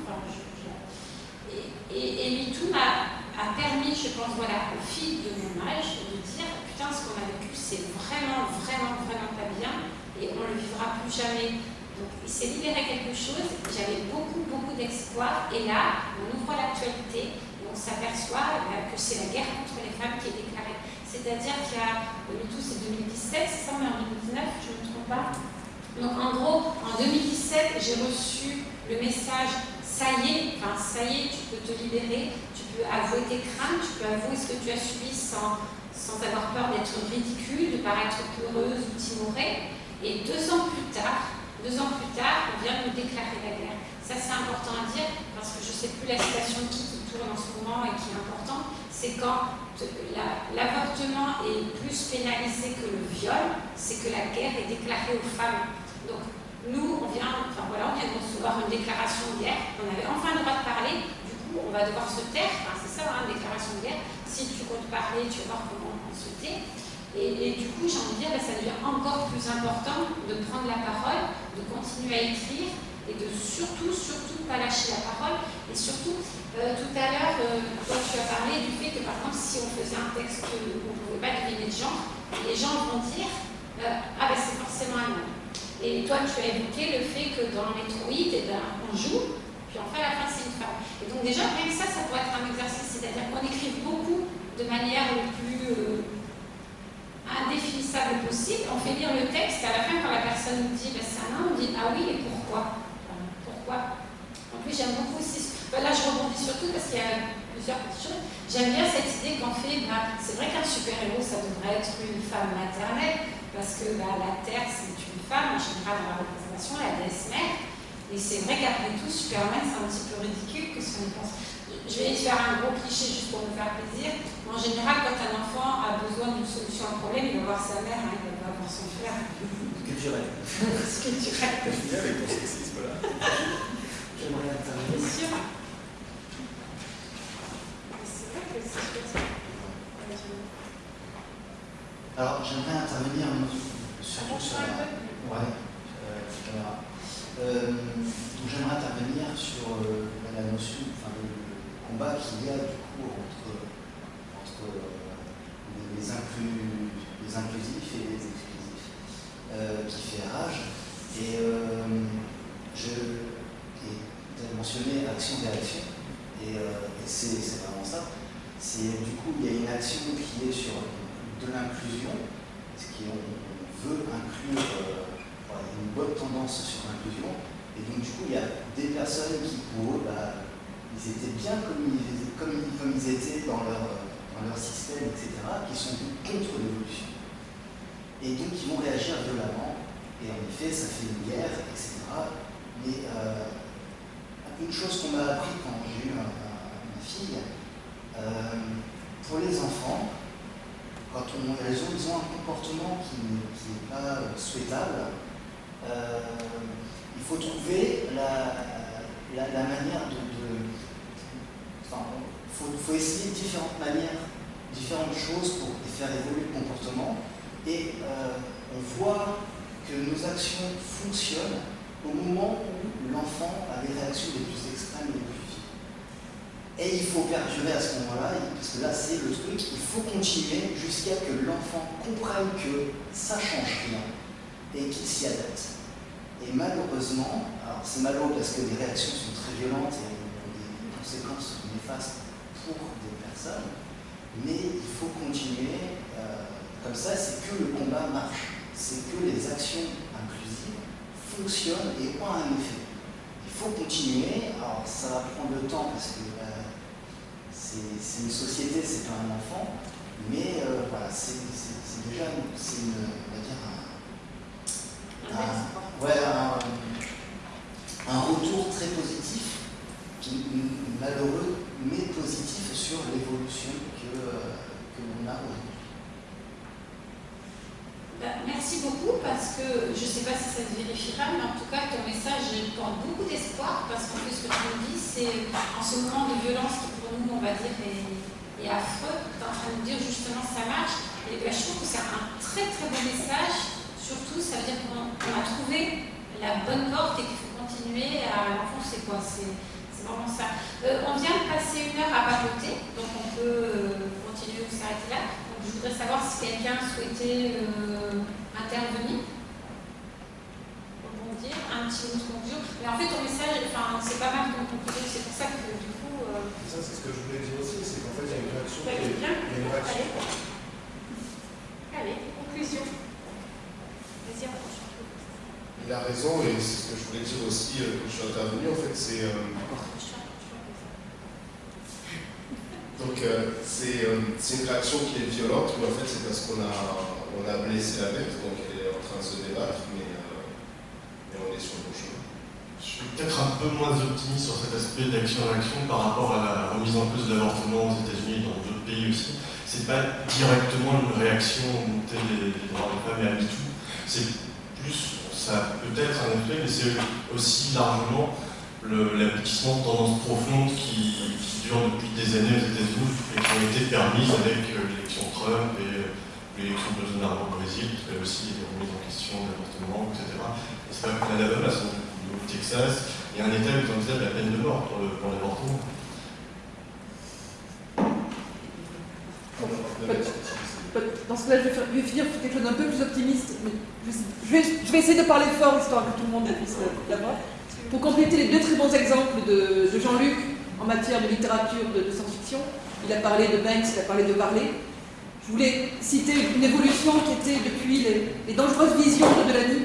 A: Et, et, MeToo m'a permis, je pense, voilà, aux filles de mon âge, de dire putain, ce qu'on a vécu, c'est vraiment, vraiment, vraiment pas bien et on ne le vivra plus jamais. Donc il s'est libéré quelque chose, j'avais beaucoup, beaucoup d'espoir, et là, on ouvre l'actualité, on s'aperçoit euh, que c'est la guerre contre les femmes qui est déclarée. C'est-à-dire qu'il y a, MeToo c'est 2017, c'est ça, mais en 2019, je ne me trompe pas. Donc en gros, en 2017, j'ai reçu le message ça y est, enfin ça y est, tu peux te libérer, tu peux avouer tes craintes, tu peux avouer ce que tu as subi sans, sans avoir peur d'être ridicule, de paraître peureuse ou timorée. Et deux ans plus tard, deux ans plus tard, on vient de déclarer la guerre. Ça, c'est important à dire parce que je ne sais plus la citation qui tourne en ce moment et qui est importante. C'est quand l'avortement est plus pénalisé que le viol, c'est que la guerre est déclarée aux femmes. Donc, nous, on vient, enfin voilà, on vient de recevoir une déclaration de guerre. On avait enfin le droit de parler. Du coup, on va devoir se taire. C'est ça, hein, une déclaration de guerre. Si tu comptes parler, tu vas voir comment on se tait. Et, du coup, j'ai envie de dire, bah, ça devient encore plus important de prendre la parole, de continuer à écrire et de surtout, surtout pas lâcher la parole. Et surtout, euh, tout à l'heure, euh, toi, tu as parlé du fait que, par exemple, si on faisait un texte où on ne pouvait pas deviner de genre, les gens vont dire euh, Ah, ben c'est forcément un homme. Et toi, tu as évoqué le fait que dans Metroid, eh ben, on joue, puis enfin, à la fin, c'est une femme. Et donc, déjà, même ça, ça pourrait être un exercice, c'est-à-dire qu'on écrit beaucoup de manière le plus indéfinissable possible. On fait lire le texte, à la fin, quand la personne nous dit ben, c'est un homme, on dit Ah oui, et Pourquoi? Plus, j'aime beaucoup aussi. Ben, là, je rebondis surtout parce qu'il y a plusieurs petites choses. J'aime bien cette idée qu'en fait, ben, c'est vrai qu'un super-héros, ça devrait être une femme maternelle, parce que ben, la Terre, c'est une femme, en général, dans la représentation, la déesse mère. Et c'est vrai qu'après tout, Superman, c'est un petit peu ridicule que ce qu'on pense je vais faire un gros cliché juste pour me faire plaisir. En général, quand un enfant a besoin d'une solution à un problème, il va voir sa mère, hein, il va pas voir son frère.
E: Culturel.
A: Culturel.
E: avec ton sexisme là. J'aimerais intervenir.
A: Bien sûr.
E: Alors, j'aimerais intervenir surtout sur la. Ouais, euh. Euh, j'aimerais intervenir sur euh, la notion, enfin, le, combat qu'il y a du coup entre, entre euh, les, inclus, les, inclusifs et les exclusifs, euh, qui fait rage. Et euh, je ai mentionné action-réaction, et, et c'est vraiment ça. C'est du coup, il y a une action qui est sur de l'inclusion, ce qui on, veut inclure une bonne tendance sur l'inclusion, et donc du coup, il y a des personnes qui, pour eux, bah, ils étaient bien comme ils, comme, comme ils étaient dans leur, dans leur système, etc., qui sont contre l'évolution. Et donc ils vont réagir violemment, et en effet, ça fait une guerre, etc. Mais euh, une chose qu'on m'a appris quand j'ai eu ma, fille, euh, pour les enfants, quand on, elles ont, ils ont un comportement qui n'est pas souhaitable, euh, il faut trouver la, manière de, il faut, essayer différentes manières, différentes choses pour faire évoluer le comportement. Et euh, on voit que nos actions fonctionnent au moment où l'enfant a les réactions les plus extrêmes et les plus vives. Et il faut perdurer à ce moment-là, parce que là c'est le truc, il faut continuer jusqu'à que l'enfant comprenne que ça change rien et qu'il s'y adapte. Et malheureusement, alors c'est malheureux parce que les réactions sont très violentes et ont des conséquences néfastes pour des personnes, mais il faut continuer. Euh, comme ça, c'est que le combat marche, c'est que les actions fonctionnent et ont un effet. Il faut continuer, alors ça va prendre le temps parce que euh, c'est une société, c'est pas un enfant, mais euh, voilà, c'est déjà on va dire un, retour très positif malheureux mais positif sur l'évolution que, euh, que l'on a aujourd'hui.
A: Ben, merci beaucoup parce que je ne sais pas si ça se vérifiera, mais en tout cas ton message porte beaucoup d'espoir parce qu'en plus ce que tu nous dis, c'est en ce moment de violence qui pour nous, on va dire, est, affreux, tu es en train de nous dire justement ça marche. Et ben, je trouve que c'est un très très bon message. Surtout, ça veut dire qu'on a trouvé la bonne porte et qu'il faut continuer à l'enfoncer. quoi. Ça. Euh, on vient de passer une heure à papoter, donc on peut euh, continuer ou s'arrêter là. Je voudrais savoir si quelqu'un souhaitait euh, intervenir, rebondir, un petit mot de conclusion. Mais en fait, ton message, enfin, c'est pas mal ton conclusion, c'est pour ça que du coup.
F: Ça, c'est ce que je voulais dire aussi, c'est qu'en fait, il y a une réaction. Qui
A: bien.
F: Il y a une réaction.
A: Allez, Allez conclusion. Vas-y,
F: il a raison, et c'est ce que je voulais dire aussi quand je suis intervenu, en fait, c'est Donc euh, euh, réaction qui est violente, mais en fait c'est parce qu'on a, on a blessé la bête, donc elle est en train de se débattre, mais, euh, on est sur le bon chemin.
B: Je suis peut-être un peu moins optimiste sur cet aspect d'action-réaction par rapport à la remise en cause de l'avortement aux États-Unis et dans d'autres pays aussi. C'est pas directement une réaction aux des droits des femmes et à MeToo. C'est plus, ça peut être un effet, mais c'est aussi largement l'aboutissement de tendances profondes qui, qui, durent depuis des années aux États-Unis et qui ont été permises avec euh, l'élection Trump et euh, l'élection de Bolsonaro au Brésil, qui avait aussi des remises en question d'avortement, etc. Et c'est pas que l'Alabama, c'est au Texas, il y a un État qui envisage la peine de mort pour l'avortement.
G: Dans ce cas-là, je, je vais finir sur quelque chose d'un peu plus optimiste. Mais je, vais, vais, essayer de parler fort, histoire que tout le monde puisse l'avoir. Pour compléter les deux très bons exemples de, Jean-Luc en matière de littérature de, science-fiction, il a parlé de Banks, il a parlé de Varley. Je voulais citer une évolution qui était depuis les, dangereuses visions de Delany,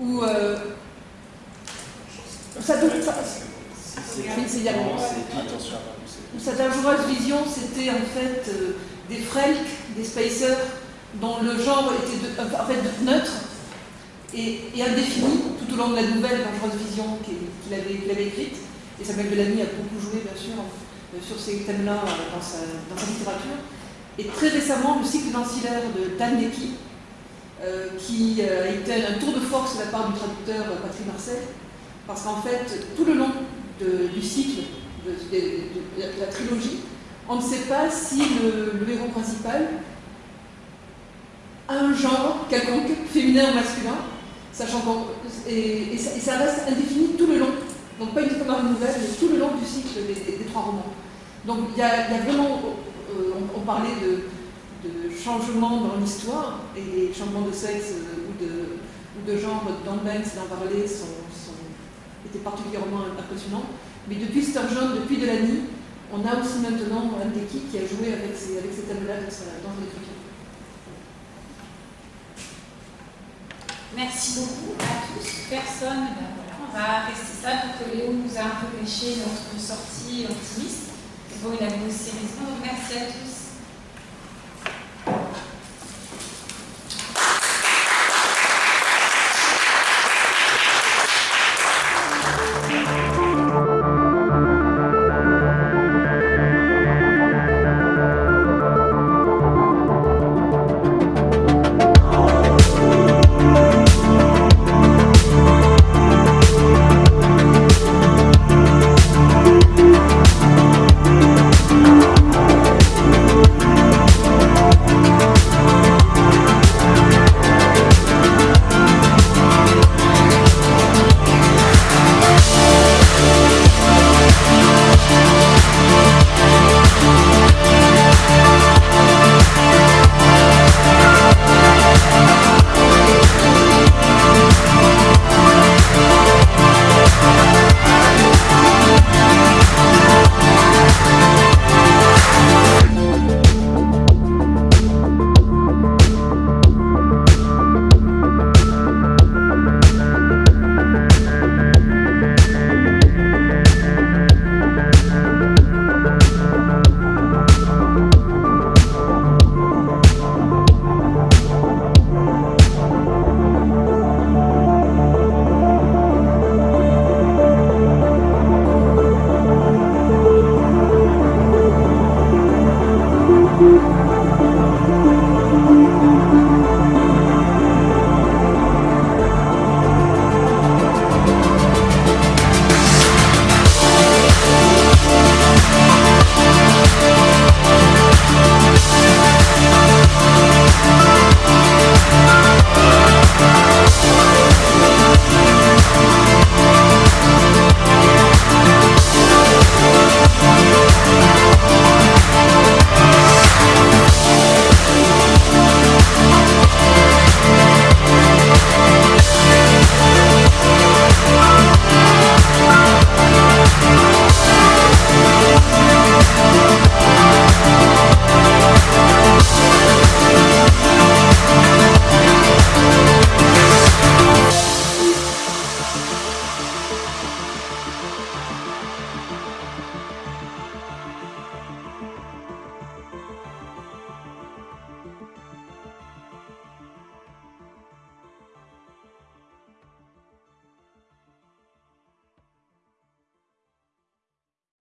G: où euh, ça, sa dangereuse vision, c'était en fait euh, des frelks, des spacers, dont le genre était de, en fait neutre et, et, indéfini tout au long de la nouvelle dangereuse vision qu'il avait, qu avait, écrite. Et Samuel Delany a beaucoup joué, bien sûr, euh, sur ces thèmes-là dans sa, dans sa littérature. Et très récemment, le cycle d'ancillaire de Dan euh, qui a été un tour de force de la part du traducteur Patrick Marcel, parce qu'en fait, tout le long du cycle, de, la trilogie, on ne sait pas si le, héros principal a un genre quelconque, féminin ou masculin, sachant et, et, ça, reste indéfini tout le long. Donc pas uniquement dans la nouvelle, mais tout le long du cycle des, trois romans. Donc il y, a vraiment, euh, on, parlait de, de changement dans l'histoire, et changements de sexe euh, ou, de, genre dans Banks, dans Varley sont, sont, étaient particulièrement impressionnants. Mais depuis Sturgeon, depuis Delany, on a aussi maintenant un qui a joué avec ces, avec ces thèmes-là dans son écriture.
A: Merci beaucoup à tous. Personne, ben voilà, on va rester ça, donc Léo nous a un peu pêché notre sortie optimiste. Bon, il a bossé raison, donc merci à tous.